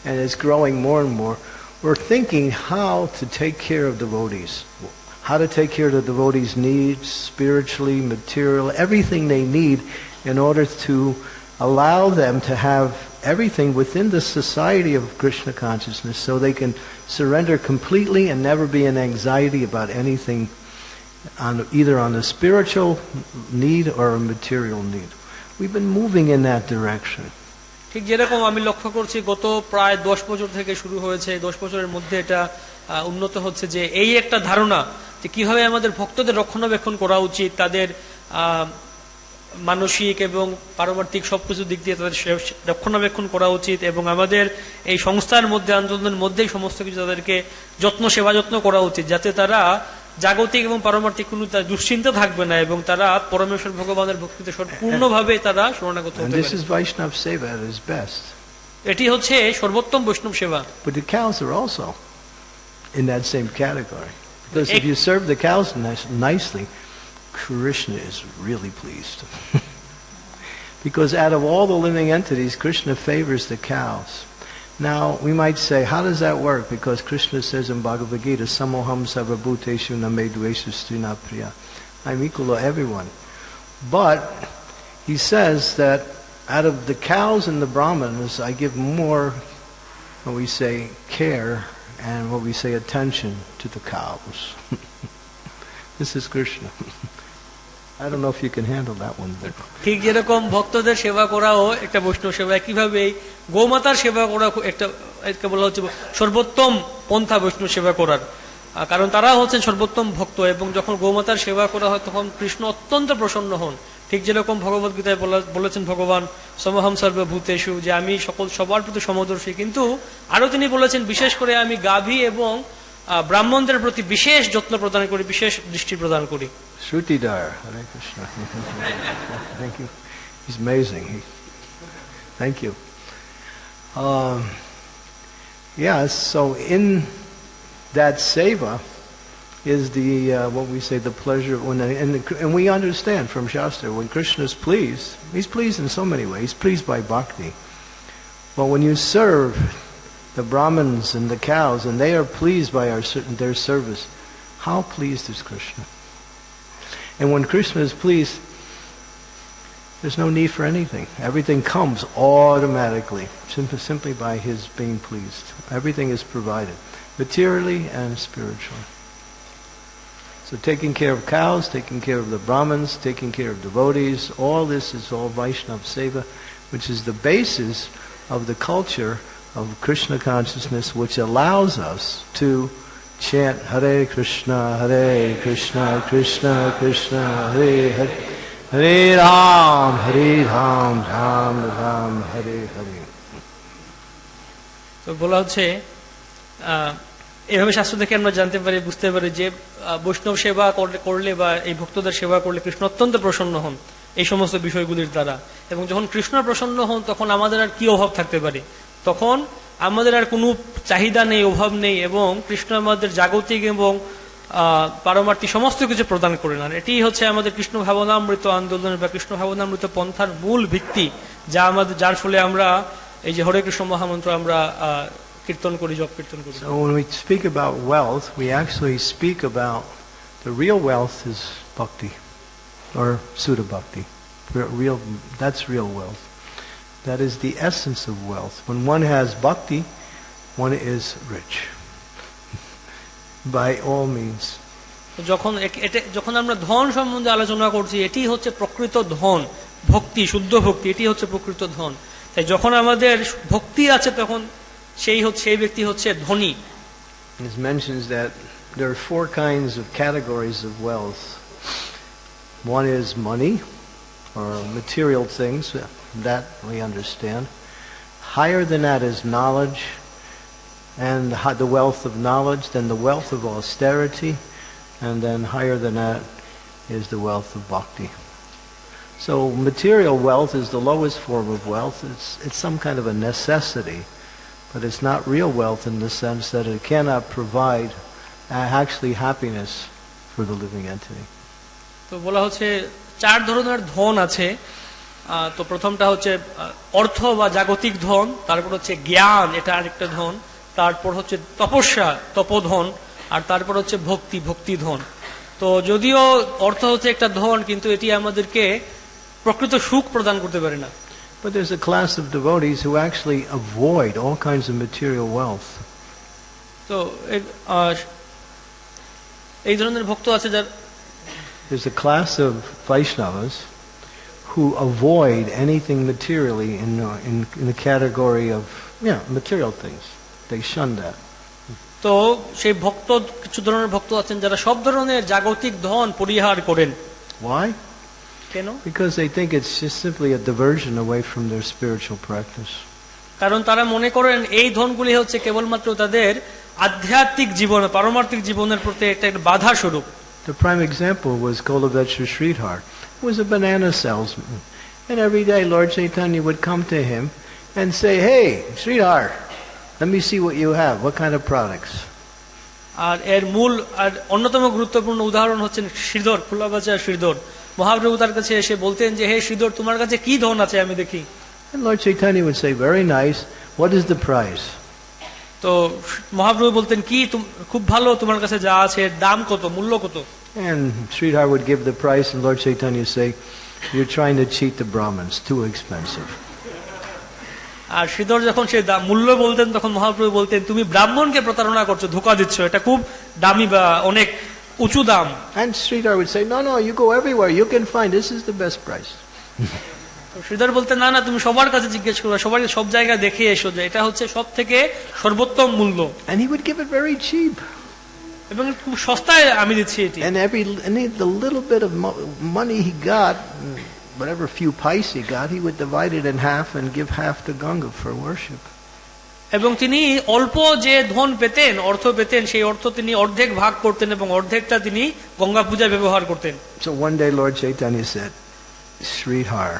and it's growing more and more, we're thinking how to take care of devotees. How to take care of the devotees' needs, spiritually, material, everything they need in order to allow them to have everything within the society of Krishna consciousness so they can surrender completely and never be in anxiety about anything on either on a spiritual need or a material need. We've been moving in that direction. ঠিক যেরকম আমি লক্ষ্য করছি গত প্রায় দশ বছর থেকে শুরু হয়েছে দশ বছরের মধ্যে এটা উন্নত হচ্ছে যে এই একটা ধারণা যে কীভাবে আমাদের ভক্তদের রক্ষণাবেক্ষণ করা উচিত তাদের মানসিক এবং পারমার্থিক সবকিছু দিক দিয়ে তাদের রক্ষণাবেক্ষণ করা উচিত এবং আমাদের এই সংস্থার মধ্যে আন্দোলনের মধ্যেই সমস্ত কিছু তাদেরকে যত্ন সেবা যত্ন করা উচিত যাতে তারা জাগতিক এবং পারমার্থিক কোনো দুশ্চিন্তা থাকবে না এবং তারা পরমেশ্বর ভগবানের ভক্তিতে সম্পূর্ণভাবে তারা শরণাগত. এটি হচ্ছে সর্বোত্তম বৈষ্ণব সেবা But the cows are also in that same category. Because if you serve the cows nice, nicely, Krishna is really pleased. <laughs> because out of all the living entities, Krishna favors the cows. Now, we might say, how does that work? Because Krishna says in Bhagavad Gita, Samoham sarvabhuteshu namedveshu strina priya. I'm equal to everyone. But he says that out of the cows and the brahmanas, I give more, what we say, care and what we say, attention to the cows. <laughs> this is Krishna. <laughs> I don't know if you can handle that one, ঠিক যেরকম ভক্তদের সেবা করাও একটা বৈষ্ণব সেবা একইভাবে গোমাতার সেবা করা খু- একটা বলা হচ্ছে সর্বোত্তম পন্থা বৈষ্ণব সেবা করার। কারণ তারা হচ্ছেন সর্বোত্তম ভক্ত এবং যখন গোমাতার সেবা করা হয় তখন কৃষ্ণ অত্যন্ত প্রসন্ন হন। ঠিক যেরকম ভগবত গীতায় বলা- বলেছেন ভগবান সমহম সর্বভূতেষু যে আমি সকল সবার প্রতি সমদর্শী। কিন্তু আরও তিনি বলেছেন বিশেষ করে আমি গাভী এবং ব্রাহ্মণদের প্রতি বিশেষ যত্ন প্রদান করি বিশেষ দৃষ্টি প্রদান করি। Shrutidhar, Hare Krishna. <laughs> thank you. He's amazing. He, thank you. Um, yeah, so in that seva is the uh, what we say the pleasure when and, and we understand from Shastra when Krishna is pleased, he's pleased in so many ways. He's pleased by bhakti. But when you serve the Brahmins and the cows and they are pleased by our their service, how pleased is Krishna? And when Krishna is pleased, there's no need for anything. Everything comes automatically, simply, simply by his being pleased. Everything is provided, materially and spiritually. So taking care of cows, taking care of the Brahmins, taking care of devotees, all this is all Vaishnav Seva, which is the basis of the culture of Krishna consciousness, which allows us to chant Hare Krishna, Hare Krishna, Krishna Krishna, Hare Hare, Hare Ram, Hare Ram, Ram Ram, Hare Hare. তো বলা হচ্ছে এভাবে শাস্ত্র থেকে আমরা জানতে পারি বুঝতে পারি যে বৈষ্ণব সেবা করলে বা এই ভক্তদের সেবা করলে কৃষ্ণ অত্যন্ত প্রসন্ন হন এই সমস্ত বিষয়গুলির দ্বারা এবং যখন কৃষ্ণ প্রসন্ন হন তখন আমাদের আর কি অভাব থাকতে পারে তখন আমাদের আর কোনো চাহিদা নেই অভাব নেই এবং কৃষ্ণ আমাদের জাগতিক এবং আহ, পারমার্থিক সমস্ত কিছু প্রদান করে নেন এটি হচ্ছে আমাদের কৃষ্ণ ভাবনামৃত আন্দোলনের বা কৃষ্ণ ভাবনামৃত পন্থার মূল ভিত্তি যা আমাদের যার ফলে আমরা এই যে হরে কৃষ্ণ মহামন্ত্র আমরা কীর্তন করি জপ কীর্তন করি So when we speak about wealth, we actually speak about the real wealth is bhakti or bhakti. Real, that's real wealth. That is the essence of wealth. When one has bhakti, one is rich. <laughs> By all means. তো যখন এ- এটা যখন আমরা ধন সম্বন্ধে আলোচনা করছি এটি হচ্ছে প্রকৃত ধন ভক্তি শুদ্ধ ভক্তি এটি হচ্ছে প্রকৃত ধন তাই যখন আমাদের ভক্তি আছে তখন সেই হচ্ছে সেই ব্যক্তি হচ্ছে ধনী It mentions that there are four kinds of categories of wealth. One is money, or material things, that we understand. Higher than that is knowledge, and hi- the wealth of knowledge, then the wealth of austerity, and then higher than that is the wealth of bhakti. So material wealth is the lowest form of wealth. It's, it's some kind of a necessity. But it's not real wealth in the sense that it cannot provide uh, actually happiness for the living entity. তো বলা হচ্ছে চার ধরনের ধন আছে। তো প্রথমটা হচ্ছে অর্থ বা জাগতিক ধন তারপর হচ্ছে জ্ঞান এটা আরেকটা ধন তারপর হচ্ছে তপস্যা তপধন আর তারপর হচ্ছে ভক্তি ভক্তি ধন তো যদিও অর্থ হচ্ছে একটা ধন কিন্তু এটি আমাদেরকে প্রকৃত সুখ প্রদান করতে পারে না। But there's a class of devotees who actually avoid all kinds of material wealth. তো এ- এই ধরনের ভক্ত আছে যার There's a class of Vaishnavas who avoid anything materially in, uh, in, in the category of yeah, material things. They shun that. তো সেই ভক্ত কিছু ধরনের ভক্ত আছেন যারা সব ধরনের জাগতিক ধন পরিহার করেন Why? কেন Because they think it's just simply a diversion away from their spiritual practice. কারণ তারা মনে করেন এই ধনগুলি হচ্ছে কেবলমাত্র তাদের আধ্যাত্মিক জীবন পারমার্থিক জীবনের প্রতি একটা একটা বাধা স্বরূপ The prime example was Kolavecha Sridhar, who was a banana salesman. And every day Lord Chaitanya would come to him and say, Hey, Sridhar, let me see what you have. What kind of products? আর এর মূল আর অন্যতম গুরুত্বপূর্ণ উদাহরণ হচ্ছেন শ্রীধর ফুলাবাজা শ্রীধর মহাপ্রভু তার কাছে এসে বলতেন যে হে শ্রীধর তোমার কাছে কি ধন আছে আমি দেখি And Lord Chaitanya would say, very nice, what is the price? তো মহাপ্রভু বলতেন কি খুব ভালো তোমার কাছে যা আছে দাম কত মূল্য কত And Sridhar would give the price, and Lord Chaitanya would say, You're trying to cheat the Brahmins. Too expensive. আর শ্রীধর যখন সে দাম- মূল্য বলতেন তখন মহাপ্রভু বলতেন তুমি ব্রাহ্মণকে প্রতারণা করছো ধোকা দিচ্ছ এটা খুব দামি বা অনেক উঁচু দাম And Sridhar would say, No, no, you go everywhere. You can find this is the best price. তো শ্রীধর বলতে না না তুমি সবার কাছে জিজ্ঞেস করবে সবার সব জায়গায় দেখে এসো যে এটা হচ্ছে সব থেকে সর্বোত্তম মূল্য And he would give it very cheap. এবং খুব সস্তায় আমি দিচ্ছি এটি And every any the little bit of mo- money he got, whatever few pice he got, he would divide it in half and give half to Ganga for worship. এবং তিনি অল্প যে ধন পেতেন অর্থ পেতেন সেই অর্থ তিনি অর্ধেক ভাগ করতেন এবং অর্ধেকটা তিনি গঙ্গা পূজায় ব্যবহার করতেন So one day Lord Chaitanya said, Sridhar,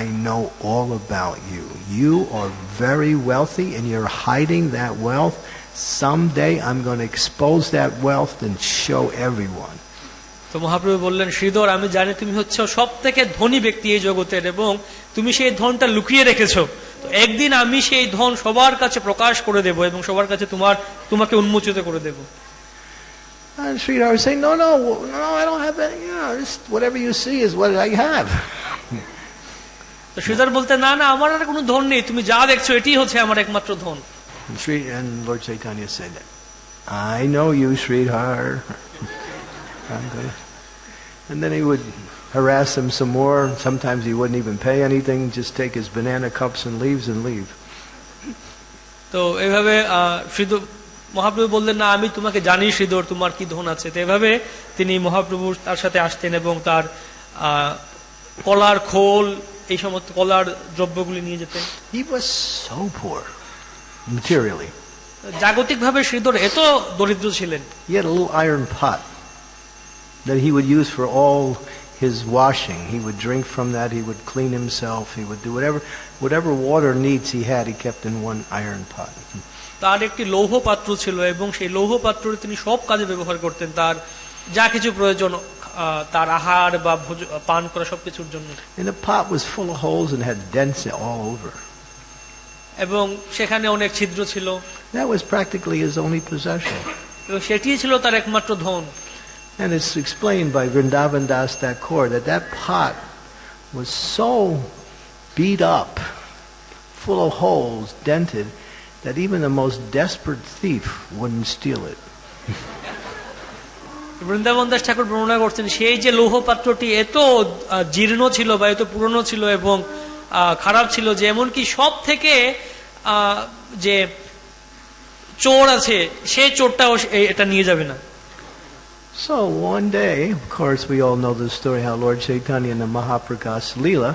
I know all about you. You are very wealthy and you're hiding that wealth. Someday I'm going to expose that wealth and show everyone. তো মহাপ্রভু বললেন শ্রীধর আমি জানি তুমি হচ্ছে সব থেকে ধনী ব্যক্তি এই জগতের এবং তুমি সেই ধনটা লুকিয়ে রেখেছো তো একদিন আমি সেই ধন সবার কাছে প্রকাশ করে দেব এবং সবার কাছে তোমার তোমাকে উন্মোচিত করে দেব And Sridhar would say, no, no, no, I don't have any. You know, just whatever you see is what I have. তো শ্রীধর বলতে না না আমার আর কোনো ধন নেই তুমি যা দেখছ এটি হচ্ছে আমার একমাত্র ধন And, Sri, and Lord Chaitanya said, I know you, Sridhar. <laughs> and then he would harass him some more. Sometimes he wouldn't even pay anything, just take his banana cups and leaves and leave. তো এভাবে সিদ্ধু মহাপ্রভু বললেন না আমি তোমাকে জানি সিদ্ধর তোমার কি ধন আছে তো এভাবে তিনি মহাপ্রভু তার সাথে আসতেন এবং তার কলার খোল এই সমস্ত কলার দ্রব্যগুলি নিয়ে যেতেন he was so poor materially. জাগতিকভাবে শ্রীধর এত দরিদ্র ছিলেন He had a little iron pot that he would use for all his washing. He would drink from that, he would clean himself, he would do whatever whatever water needs he had, he kept in one iron pot. তার একটি লৌহ পাত্র ছিল এবং সেই লৌহ পাত্রটি তিনি সব কাজে ব্যবহার করতেন তার যা কিছু প্রয়োজন আহ, তার আহার বা ভোজ- পান করা সবকিছুর জন্য And the pot was full of holes and had dents all over. এবং সেখানে অনেক ছিদ্র ছিল That was practically his only possession. এবং সেটিই ছিল তার একমাত্র ধন And it's explained by Vrindavan Das Thakur that that pot was so beat up, full of holes, dented, that even the most desperate thief wouldn't steal it. Vrindavan Das ঠাকুর বর্ণনা করছেন সেই যে লৌহ পাত্রটি এত আহ, জীর্ণ ছিল বা এত পুরনো ছিল এবং আহ, খারাপ ছিল যে এমনকি সব থেকে যে চোর আছে সেই চোরটাও সে- এ- এটা নিয়ে যাবে না So one day, of course, we all know the story how Lord Chaitanya in the Mahaprakash Leela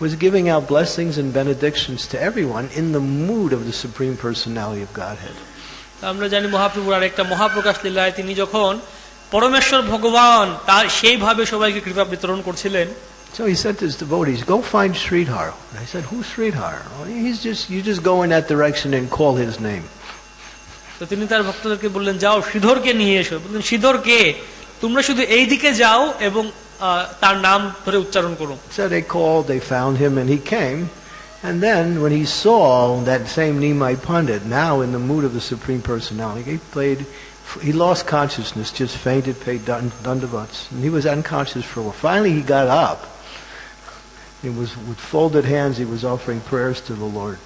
was giving out blessings and benedictions to everyone in the mood of the Supreme Personality of Godhead. আমরা জানি মহাপ্রভুর আরেকটা মহাপ্রকাশ লীলায় তিনি যখন পরমেশ্বর ভগবান তার সেইভাবে সবাইকে কৃপা বিতরণ করছিলেন So he said to his devotees, "Go find Sridhar." And I said, "Who's Sridhar?" "Oh, he's just you just go in that direction and call his name. তো তিনি তার ভক্তদেরকে বললেন যাও শ্রীধরকে নিয়ে এসো বললেন শ্রীধর কে তোমরা শুধু এই দিকে যাও এবং আহ, তার নাম ধরে উচ্চারণ করো So they called, they found him, and he came. And then when he saw that same Nimai Pandit, now in the mood of the Supreme Personality, he played. He lost consciousness, just fainted, paid dund- dandavats, and he was unconscious for a while. Finally, he got up. He was with folded hands. He was offering prayers to the Lord.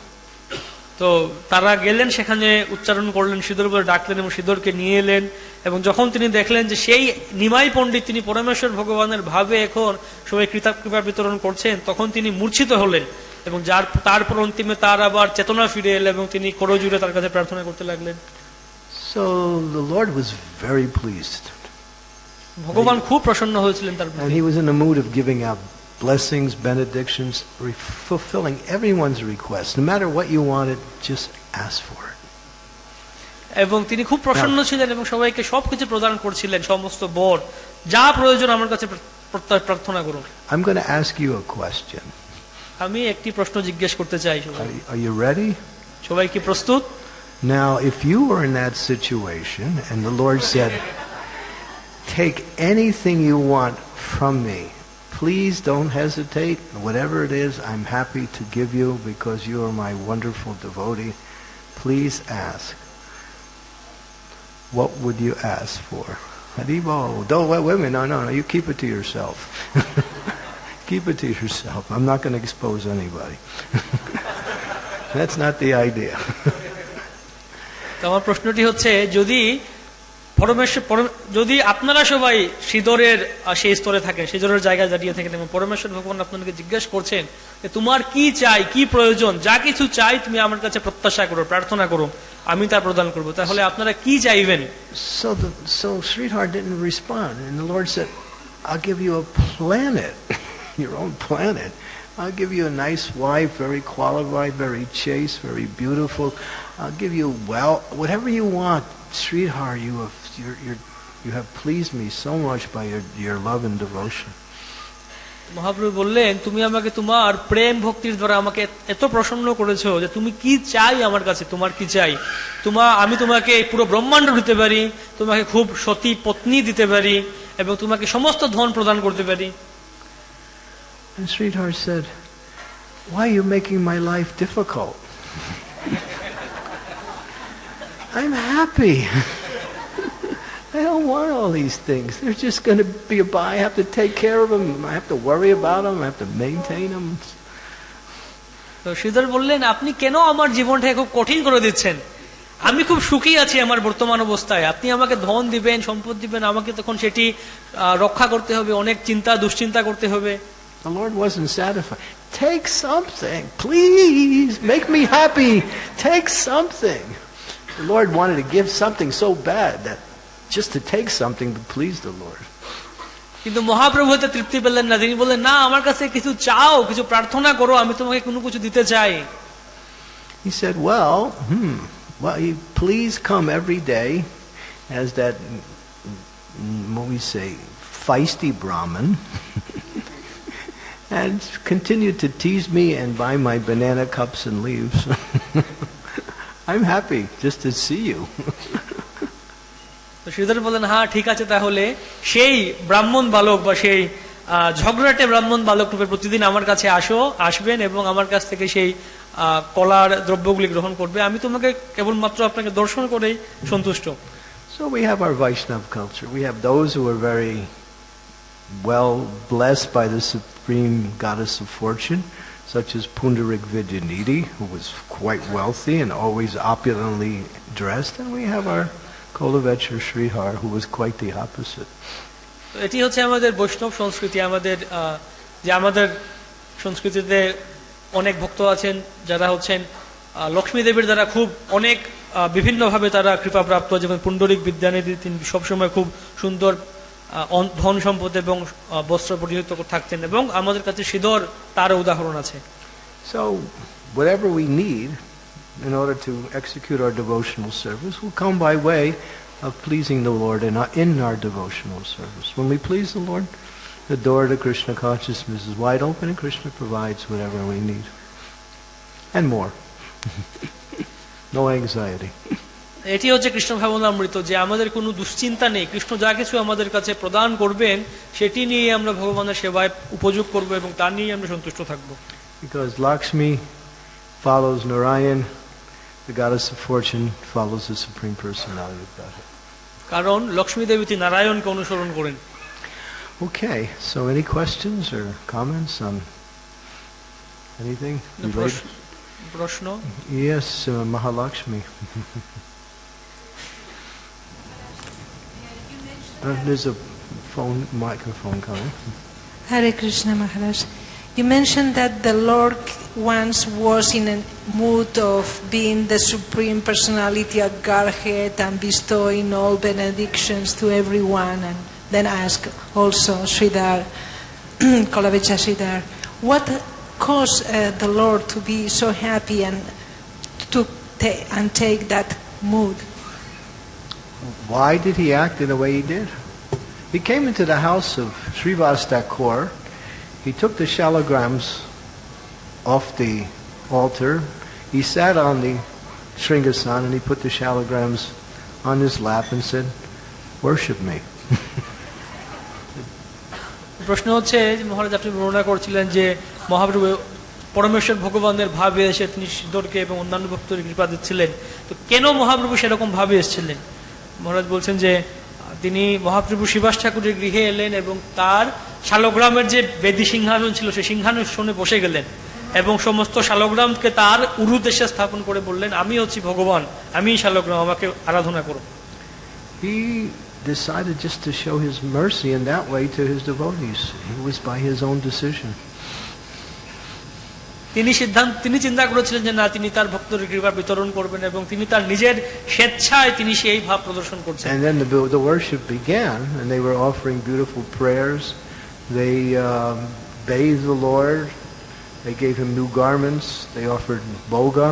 তো তারা গেলেন সেখানে উচ্চারণ করলেন সিঁদুর বলে ডাকলেন এবং সিঁদুরকে নিয়ে এলেন এবং যখন তিনি দেখলেন যে সেই নিমাই পণ্ডিত তিনি পরমেশ্বর ভগবানের ভাবে এখন সবাই কৃতা কৃপা বিতরণ করছেন তখন তিনি মূর্ছিত হলেন এবং যার তারপর অন্তিমে তার আবার চেতনা ফিরে এলো এবং তিনি করজুড়ে তার কাছে প্রার্থনা করতে লাগলেন So the Lord was very pleased. ভগবান খুব প্রসন্ন হয়েছিলেন তার And প্রতি he was in the mood of giving out blessings, benedictions, re- fulfilling everyone's request. No matter what you wanted, just ask for it. এবং তিনি খুব প্রসন্ন ছিলেন এবং সবাইকে সবকিছু প্রদান করছিলেন সমস্ত বর যা প্রয়োজন আমার কাছে প্র- প্রার্থনা করুন I'm going to ask you a question. আমি একটি প্রশ্ন জিজ্ঞেস করতে চাই সবাই Are, are you ready? সবাই কি প্রস্তুত Now, if you were in that situation and the Lord said, Take anything you want from me, please don't hesitate. Whatever it is, I'm happy to give you because you are my wonderful devotee. Please ask. What would you ask for? Haribol. Don't wait, wait. No, no, no. You keep it to yourself. <laughs> keep it to yourself. I'm not going to expose anybody. <laughs> That's not the idea. <laughs> প্রশ্নটি হচ্ছে যদি পরমেশ্বর যদি আপনারা সবাই সিদরের সেই স্তরে থাকেন, সিদরের জায়গায় দাঁড়িয়ে থাকেন এবং পরমেশ্বর ভগবান আপনাদেরকে জিজ্ঞেস করছেন যে তোমার কি চাই, কি প্রয়োজন, যা কিছু চাই তুমি আমার কাছে প্রত্যাশা করো, প্রার্থনা করো, আমি তা প্রদান করব। তাহলে আপনারা কি চাইবেন? So so Shri heart respond in the Lord you a planet your nice wife very qualified very chaste very beautiful I give you well whatever you you you're, you're, you have pleased me so much by your your love and devotion." Mahaprabhu বললেন তুমি আমাকে তোমার প্রেম ভক্তির দ্বারা আমাকে এত প্রসন্ন করেছ যে তুমি কি চাই আমার কাছে তোমার কি চাই তোমা আমি তোমাকে পুরো ব্রহ্মাণ্ড দিতে পারি তোমাকে খুব সতী পত্নী দিতে পারি এবং তোমাকে সমস্ত ধন প্রদান করতে পারি And Sridhar said, "Why are you making my life difficult? <laughs> I'm happy." <laughs> I don't want all these things. They're just going to be by. I have to take care of them. I have to worry about them. I have to maintain them. তো শ্রীধর বললেন আপনি কেন আমার জীবনটাকে খুব কঠিন করে দিচ্ছেন আমি খুব সুখী আছি আমার বর্তমান অবস্থায় আপনি আমাকে ধন দিবেন সম্পদ দিবেন আমাকে তখন সেটি আহ, রক্ষা করতে হবে অনেক চিন্তা দুশ্চিন্তা করতে হবে The Lord wasn't satisfied. Take something. Please make me happy. Take something. The Lord wanted to give something so bad that just to take something to please the Lord. কিন্তু mhaprabhu হতে তৃপ্তি পেলেন না তিনি বললেন না আমার কাছে কিছু চাও কিছু প্রার্থনা করো আমি তোমাকে কোনো কিছু দিতে চাই He said, Well, hmm, well, you please come every day as that, mm, what we say, feisty Brahmin. and continued to tease me and buy my banana cups and leaves. <laughs> I'm happy just to see you. <laughs> তো শ্রীধর বললেন হ্যাঁ ঠিক আছে তাহলে সেই ব্রাহ্মণ বালক বা সেই ঝগড়াটে ব্রাহ্মণ বালক রূপে প্রতিদিন আমার কাছে আসো আসবেন এবং আমার কাছ থেকে সেই কলার দ্রব্যগুলি গ্রহণ করবে আমি তোমাকে কেবলমাত্র আপনাকে দর্শন করেই সন্তুষ্ট So we have our Vaishnav culture. We have those who are very well blessed by the supreme goddess of fortune, such as Pundarik Vidyanidhi, who was quite wealthy and always opulently dressed. And we have our Kolavechar Srihar, who was quite the opposite. এটি হচ্ছে আমাদের বৈষ্ণব সংস্কৃতি আমাদের যে আমাদের সংস্কৃতিতে অনেক ভক্ত আছেন যারা হচ্ছেন লক্ষ্মী দেবীর দ্বারা খুব অনেক বিভিন্নভাবে তারা কৃপাপ্রাপ্ত যেমন পুণ্ডরিক বিদ্যানিধি তিনি সবসময় খুব সুন্দর ধন সম্পদ এবং বস্ত্র পরিহিত থাকতেন এবং আমাদের কাছে সিদর তার উদাহরণ আছে So whatever we need in order to execute our devotional service will come by way of pleasing the Lord in our, in our devotional service. When we please the Lord, the door to Krishna consciousness is wide open and Krishna provides whatever we need. And more. <laughs> no anxiety. এটি হচ্ছে কৃষ্ণ ভাবনামৃত যে আমাদের কোনো দুশ্চিন্তা নেই কৃষ্ণ যা কিছু আমাদের কাছে প্রদান করবেন সেটি নিয়ে আমরা ভগবানের সেবায় উপযোগ করব এবং তা নিয়ে আমরা সন্তুষ্ট থাকবো Because Lakshmi follows Narayan, the goddess of fortune follows the Supreme Personality of Godhead. কারণ লক্ষ্মী দেবী তিনি নারায়ণকে অনুসরণ করেন Okay, so any questions or comments on anything related? প্রশ্ন- প্রশ্ন Yes, uh, Mahalakshmi. <laughs> Uh, there's a phone microphone coming. Hare Krishna Maharaj. You mentioned that the Lord once was in a mood of being the Supreme Personality of Godhead and bestowing all benedictions to everyone, and then ask also Sridhar, <clears throat> Kolavecha Sridhar, what caused uh, the Lord to be so happy and to ta- and take that mood? Why did he act in the way he did? He came into the house of Srivas Thakur. He took the shalagrams off the altar. He sat on the Shringasan and he put the shalagrams on his lap and said, Worship me. <laughs> প্রশ্ন হচ্ছে মহারাজ আপনি বর্ণনা করছিলেন যে মহাপ্রভু পরমেশ্বর ভগবানের ভাবে এসে তিনি সিদ্ধরকে এবং অন্যান্য ভক্তদের কৃপা দিচ্ছিলেন তো কেন মহাপ্রভু সেরকম ভাবে এসেছিলেন মহারাজ বলছেন যে তিনি মহাপ্রভু শিবাস ঠাকুরের গৃহে এলেন এবং তার শালগ্রামের যে বেদি সিংহাসন ছিল, সেই সিংহাসনে বসে গেলেন এবং সমস্ত শালগ্রামকে তার উরুদেশে স্থাপন করে বললেন, আমি হচ্ছি ভগবান, আমি শালগ্রাম, আমাকে আরাধনা করো decided just to show his mercy in that way to his devotees. It was by his own decision. তিনি সিদ্ধান্ত তিনি চিন্তা করেছিলেন যে না তিনি তার ভক্তদের কৃপা বিতরণ করবেন এবং তিনি তার নিজের স্বেচ্ছায় তিনি সেই ভাব প্রদর্শন করছেন। And then the, the worship began and they were offering beautiful prayers. They um, bathed the lord. They gave him new garments. They offered bhoga.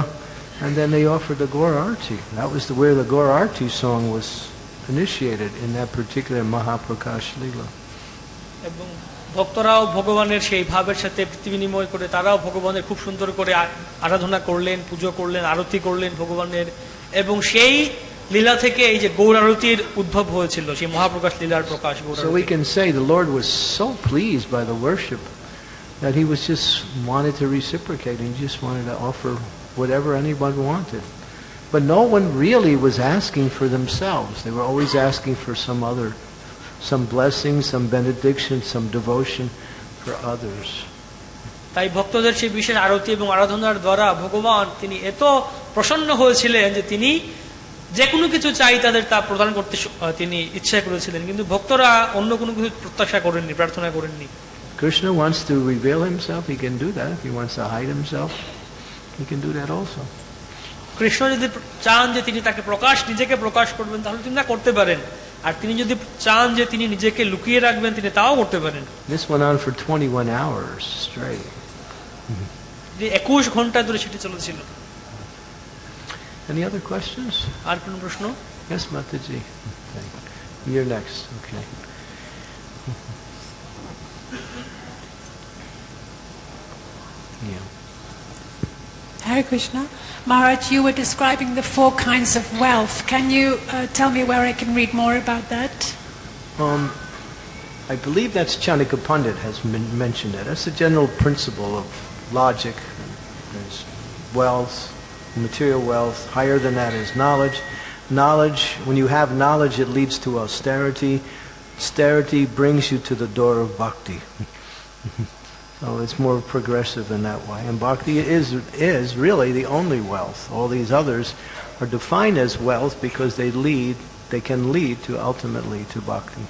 And then they offered the gaur arti that was the where the gaur arti song was initiated in that particular mahaprakash lila. ভক্তরাও ভগবানের সেই ভাবের সাথে বিনিময় করে তারাও ভগবানের খুব সুন্দর করে আরাধনা করলেন পুজো করলেন আরতি করলেন ভগবানের এবং সেই লীলা থেকে এই যে গৌর আরতির উদ্ভব হয়েছিল সেই মহাপ্রকাশ লীলার প্রকাশ So we can say the Lord was so pleased by the worship that he was just wanted to reciprocate. He just wanted to offer whatever anyone wanted. But no one really was asking for themselves. They were always asking for some other, some blessing, some benediction, some devotion for others. তাই ভক্তদের সেই বিশেষ আরতি এবং আরাধনার দ্বারা ভগবান তিনি এত প্রসন্ন হয়েছিলেন যে তিনি যে কোনো কিছু চাই তাদের তা প্রদান করতে তিনি ইচ্ছা করেছিলেন কিন্তু ভক্তরা অন্য কোনো কিছু প্রত্যাশা করেননি প্রার্থনা করেননি Krishna wants to reveal himself. He can do that. If he wants to hide himself, he can do that also. Krishna যদি চান যে তিনি তাকে প্রকাশ নিজেকে প্রকাশ করবেন তাহলে তিনি তা করতে পারেন আর তিনি যদি চান যে তিনি নিজেকে লুকিয়ে রাখবেন তিনি তাও করতে পারেন This went on for 21 hours straight. যে একুশ ঘণ্টা ধরে সেটি চলেছিল Any other questions? আর কোন প্রশ্ন Yes, Mataji. Okay. You're next. Okay. Yeah. Hare Krishna. Maharaj, you were describing the four kinds of wealth. Can you uh, tell me where I can read more about that? Um, I believe that's Chanakya Pandit has men- mentioned it. That's the general principle of logic. There's wealth, material wealth. Higher than that is knowledge. Knowledge, when you have knowledge, it leads to austerity. Austerity brings you to the door of bhakti. <laughs> so it's more progressive in that way. And bhakti is, is really the only wealth. All these others are defined as wealth because they lead, they can lead to ultimately to bhakti.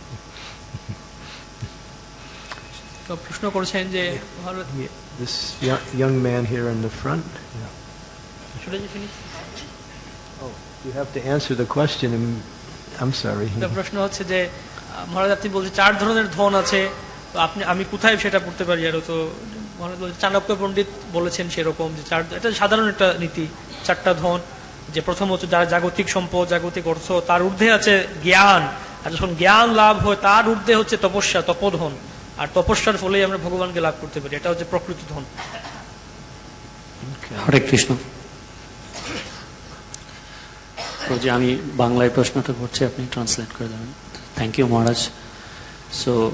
তো প্রশ্ন করছেন যে Bharat Yeah, this young, young man here in the front. Yeah. Should I just finish? Oh, you have to answer the question. and- I'm sorry. তো প্রশ্ন হচ্ছে যে আহ, মহারাজ আপনি বলছেন চার ধরনের ধন আছে তো আপনি, আমি কোথায় সেটা পড়তে পারি? আরও তো চাণক্য পণ্ডিত বলেছেন সেরকম যে চার, এটা সাধারণ একটা নীতি, চারটা ধন, যে প্রথম হচ্ছে যার জাগতিক সম্পদ, জাগতিক অর্থ, তার ঊর্ধ্বে আছে জ্ঞান। আর যখন জ্ঞান লাভ হয়, তার ঊর্ধ্বে হচ্ছে তপস্যা, তপধন। আর তপস্যার ফলেই আমরা ভগবানকে লাভ করতে পারি। এটা হচ্ছে প্রকৃত ধন। হরে কৃষ্ণ। যে আমি বাংলায় প্রশ্নটা করছি, আপনি ট্রান্সলেট করে দেবেন। Thank you Maharaj. সো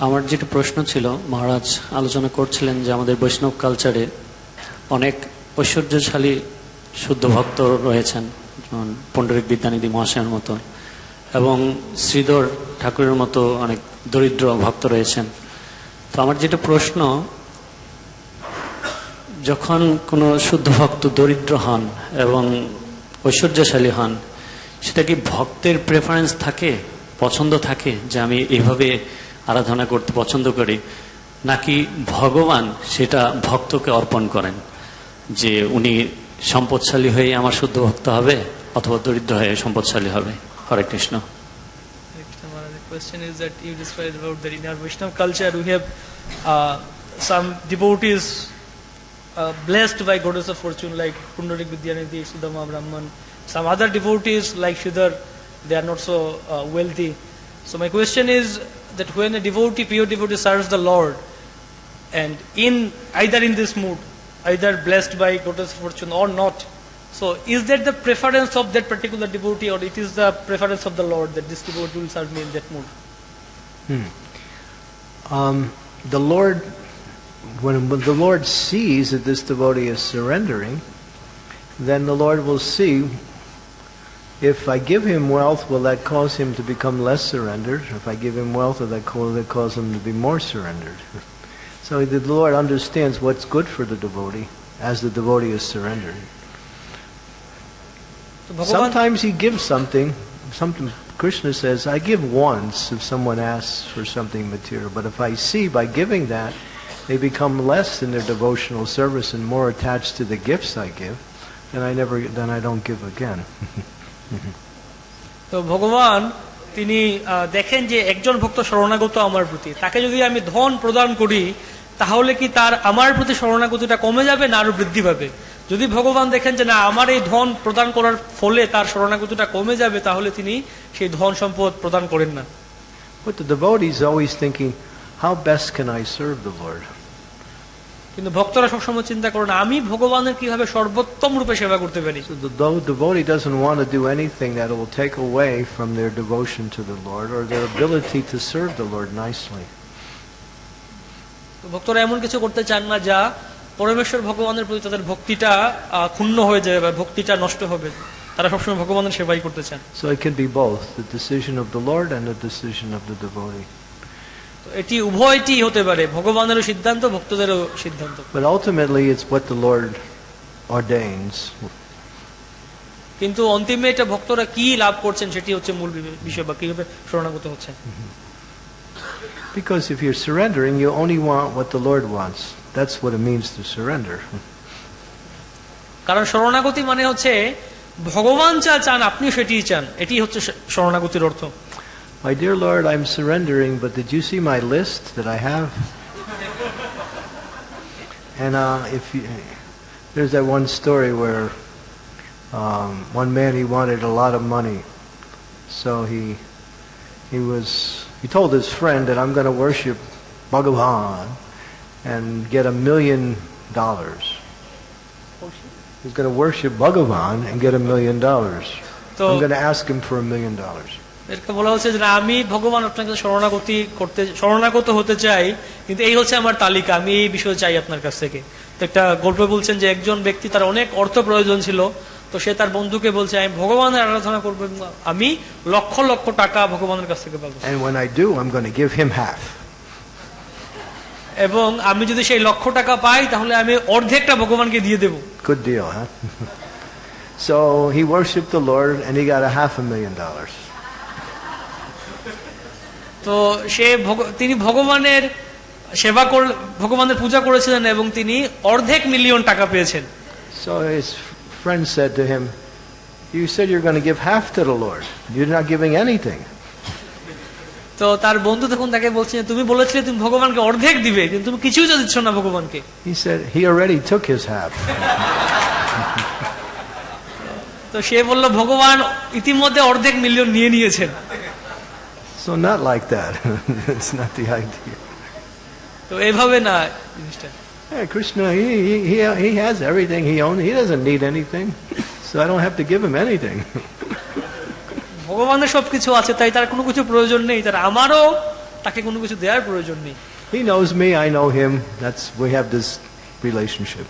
আমার যেটা প্রশ্ন ছিল, মহারাজ আলোচনা করছিলেন যে আমাদের বৈষ্ণব কালচারে অনেক ঐশ্বর্যশালী শুদ্ধ ভক্ত রয়েছেন, যেমন পণ্ডিত বিদ্যানিধি মহাশয়ের মতো, এবং শ্রীধর ঠাকুরের মতো অনেক দরিদ্র ভক্ত রয়েছেন। তো আমার যেটা প্রশ্ন, যখন কোনো শুদ্ধ ভক্ত দরিদ্র হন এবং ঐশ্বর্যশালী হন, সেটা কি ভক্তের প্রেফারেন্স থাকে, পছন্দ থাকে যে আমি এইভাবে আরাধনা করতে পছন্দ করি নাকি ভগবান সেটা ভক্তকে অর্পণ করেন যে উনি সম্পদশালী হয়ে আমার শুদ্ধ ভক্ত হবে অথবা দরিদ্র হয়ে সম্পদশালী হবে হরে Krishna uh, uh, blessed by goddess of fortune like Pundarik Vidyanidhi, Sudama Brahman. Some other devotees like Shridhar, they are not so uh, wealthy. So my question is that when a devotee, pure devotee serves the Lord and in either in this mood, either blessed by goddess fortune or not, so is that the preference of that particular devotee or it is the preference of the Lord that this devotee will serve me in that mood? Um, the Lord, when the Lord sees that this devotee is surrendering, then the Lord will see if I give him wealth, will that cause him to become less surrendered? If I give him wealth, will that cause, him to be more surrendered? <laughs> So the Lord understands what's good for the devotee as the devotee is surrendered. Sometimes he gives something. Something Krishna says, I give once if someone asks for something material. But if I see by giving that, they become less in their devotional service and more attached to the gifts I give, then I never then I don't give again. <laughs> তো ভগবান তিনি দেখেন যে একজন ভক্ত শরণাগত আমার প্রতি। তাকে যদি আমি ধন প্রদান করি তাহলে কি তার আমার প্রতি শরণাগতিটা কমে যাবে না আরও বৃদ্ধি পাবে? যদি ভগবান দেখেন যে না আমার এই ধন প্রদান করার ফলে তার শরণাগতিটা কমে যাবে তাহলে তিনি সেই ধন সম্পদ প্রদান করেন না। But the devotee is always thinking, how best can I serve the Lord? কিন্তু ভক্তরা সবসময় চিন্তা করে আমি ভগবানের কীভাবে সর্বোত্তম রূপে সেবা করতে পারি? ভক্তরা এমন কিছু করতে চান না যা পরমেশ্বর ভগবানের প্রতি তাদের ভক্তিটা ক্ষুণ্ণ হয়ে যাবে বা ভক্তিটা নষ্ট হবে। তারা সবসময় ভগবানের সেবাই করতে চান। So it can be both the এটি উভয়টি হতে পারে ভগবানেরও সিদ্ধান্ত ভক্তদেরও সিদ্ধান্ত But ultimately, it's what the Lord ordains. কিন্তু অন্তিমে এটা ভক্তরা কি লাভ করছেন সেটি হচ্ছে মূল বিষয় বা কীভাবে শরণাগত হচ্ছে Because if you're surrendering, you only want what the Lord wants. That's what it means to surrender. <laughs> কারণ শরণাগতি মানে হচ্ছে ভগবান যা চান আপনিও সেটিই চান এটি হচ্ছে শরণাগতির অর্থ My dear Lord, I'm surrendering, but did you see my list that I have? And uh, if you, there's that one story where um, one man he wanted a lot of money, so he he was he told his friend that I'm going to worship Bhagavan and get a million dollars. He's going to worship Bhagavan and get a million dollars. I'm going to ask him for a million dollars. এরকে বলা হচ্ছে যে আমি ভগবান আপনাকে শরণাগতি করতে শরণাগত হতে চাই কিন্তু এই হচ্ছে আমার তালিকা আমি এই বিষয়ে চাই আপনার কাছ থেকে তো একটা গল্প বলছেন যে একজন ব্যক্তি তার অনেক অর্থ প্রয়োজন ছিল তো সে তার বন্ধুকে বলছে আমি ভগবানের আরাধনা করব আমি লক্ষ লক্ষ টাকা ভগবানের কাছ থেকে পাবো And when I do, I'm going to give him half. এবং আমি যদি সেই লক্ষ টাকা পাই তাহলে আমি অর্ধেকটা ভগবানকে দিয়ে দেবো Good deal, huh? <laughs> so he worshiped the Lord and he got a half a million dollars. তো সে তিনি ভগবানের সেবা কর ভগবানের পূজা করেছিলেন এবং তিনি অর্ধেক মিলিয়ন টাকা পেয়েছেন So his friend said to him, You said you're going to give half to the Lord. You're not giving anything. তো তার বন্ধু তখন তাকে বলছে তুমি বলেছিলে তুমি ভগবানকে অর্ধেক দিবে কিন্তু তুমি কিছুই তো দিচ্ছ না ভগবানকে He said, He already took his half. তো সে বলল ভগবান ইতিমধ্যে অর্ধেক মিলিয়ন নিয়ে নিয়েছেন So not like that. It's not the idea. তো এভাবে না জিনিসটা Yeah, Krishna, he, he, he, he has everything he owns. He doesn't need anything. So I don't have to give him anything. ভগবানের সবকিছু আছে তাই তার কোনো কিছু প্রয়োজন নেই তার আমারও তাকে কোনো কিছু দেওয়ার প্রয়োজন নেই He knows me, I know him. That's we have this relationship.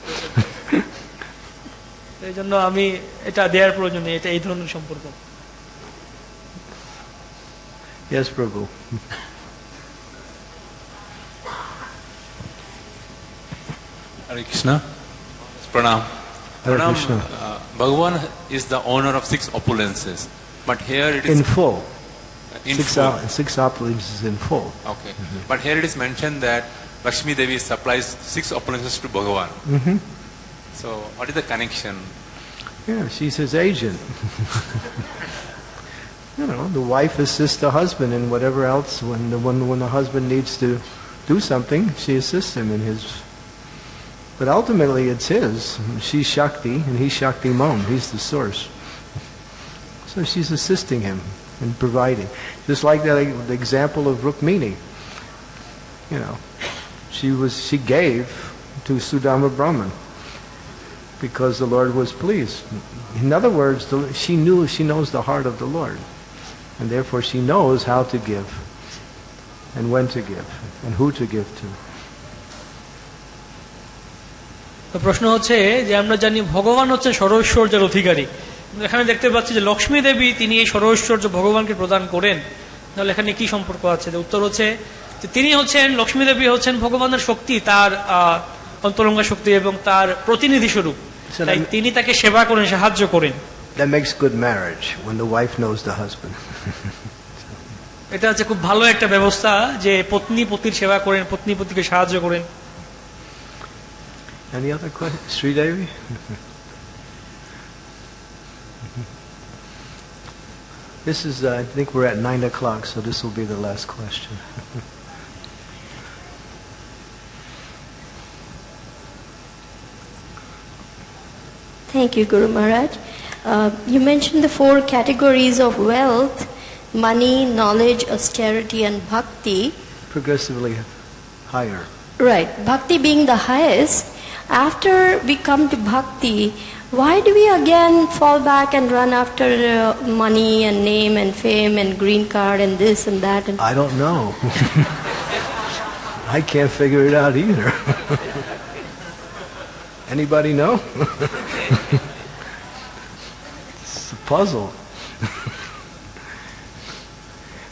এই জন্য আমি এটা দেওয়ার প্রয়োজন নেই এটা এই ধরনের সম্পর্ক Yes, Prabhu. Hare Krishna. Pranam. Hare Pranam, Krishna. uh, Bhagavan is the owner of six opulences. But here it is In full. in six, full. op- six opulences in full. Okay. But here it is mentioned that Lakshmi Devi supplies six opulences to Bhagavan. hmm So what is the connection? Yeah, she's his agent. <laughs> you know, the wife assists the husband in whatever else. When the when, when the husband needs to do something, she assists him in his. But ultimately, it's his. She's Shakti, and he's Shaktiman. He's the source. So she's assisting him in providing. Just like that the example of Rukmini. You know, she was she gave to Sudama Brahman because the Lord was pleased. In other words, the, she knew she knows the heart of the Lord, and therefore she knows how to give, and when to give, and who to give to. তো প্রশ্ন হচ্ছে যে আমরা জানি ভগবান হচ্ছে সরৈশ্বর্যের অধিকারী। এখানে দেখতে পাচ্ছি যে লক্ষ্মী দেবী তিনি এই সরৈশ্বর্য ভগবানকে প্রদান করেন। তাহলে এখানে কি সম্পর্ক আছে? যে উত্তর হচ্ছে যে তিনি হচ্ছেন লক্ষ্মী দেবী হচ্ছেন ভগবানের শক্তি তার আহ, অন্তরঙ্গা শক্তি এবং তার প্রতিনিধি স্বরূপ। তাই তিনি তাকে সেবা করেন সাহায্য করেন। That makes good marriage when the wife knows the husband. <laughs> এটা হচ্ছে খুব ভালো একটা ব্যবস্থা যে পত্নী পতির সেবা করেন পত্নী পতিকে সাহায্য করেন Any other questions? Sri Devi? <laughs> This is, uh, I think we're at 9 o'clock, so this will be the last question. Thank you, Guru Maharaj. Uh, you mentioned the four categories of wealth money, knowledge, austerity, and bhakti. Progressively higher. Right, bhakti being the highest. After we come to bhakti, why do we again fall back and run after uh, money and name and fame and green card and this and that? And I don't know. <laughs> I can't figure it out either. <laughs> Anybody know? <laughs> puzzle.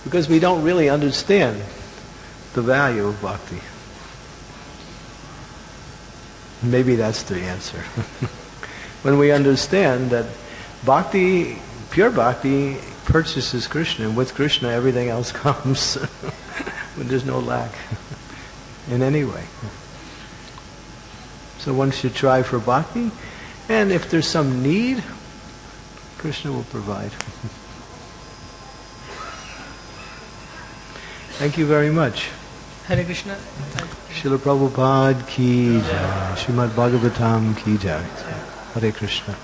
because we don't really understand the value of bhakti. Maybe that's the answer. <laughs> when we understand that bhakti, pure bhakti, purchases Krishna, and with Krishna everything else <laughs> comes. when there's no lack in any way. So one should try for bhakti, and if there's some need, Krishna will provide. Thank you very much. Hare Krishna. Srila Prabhupada ki jai. Srimad Bhagavatam ki jai. Hare Krishna.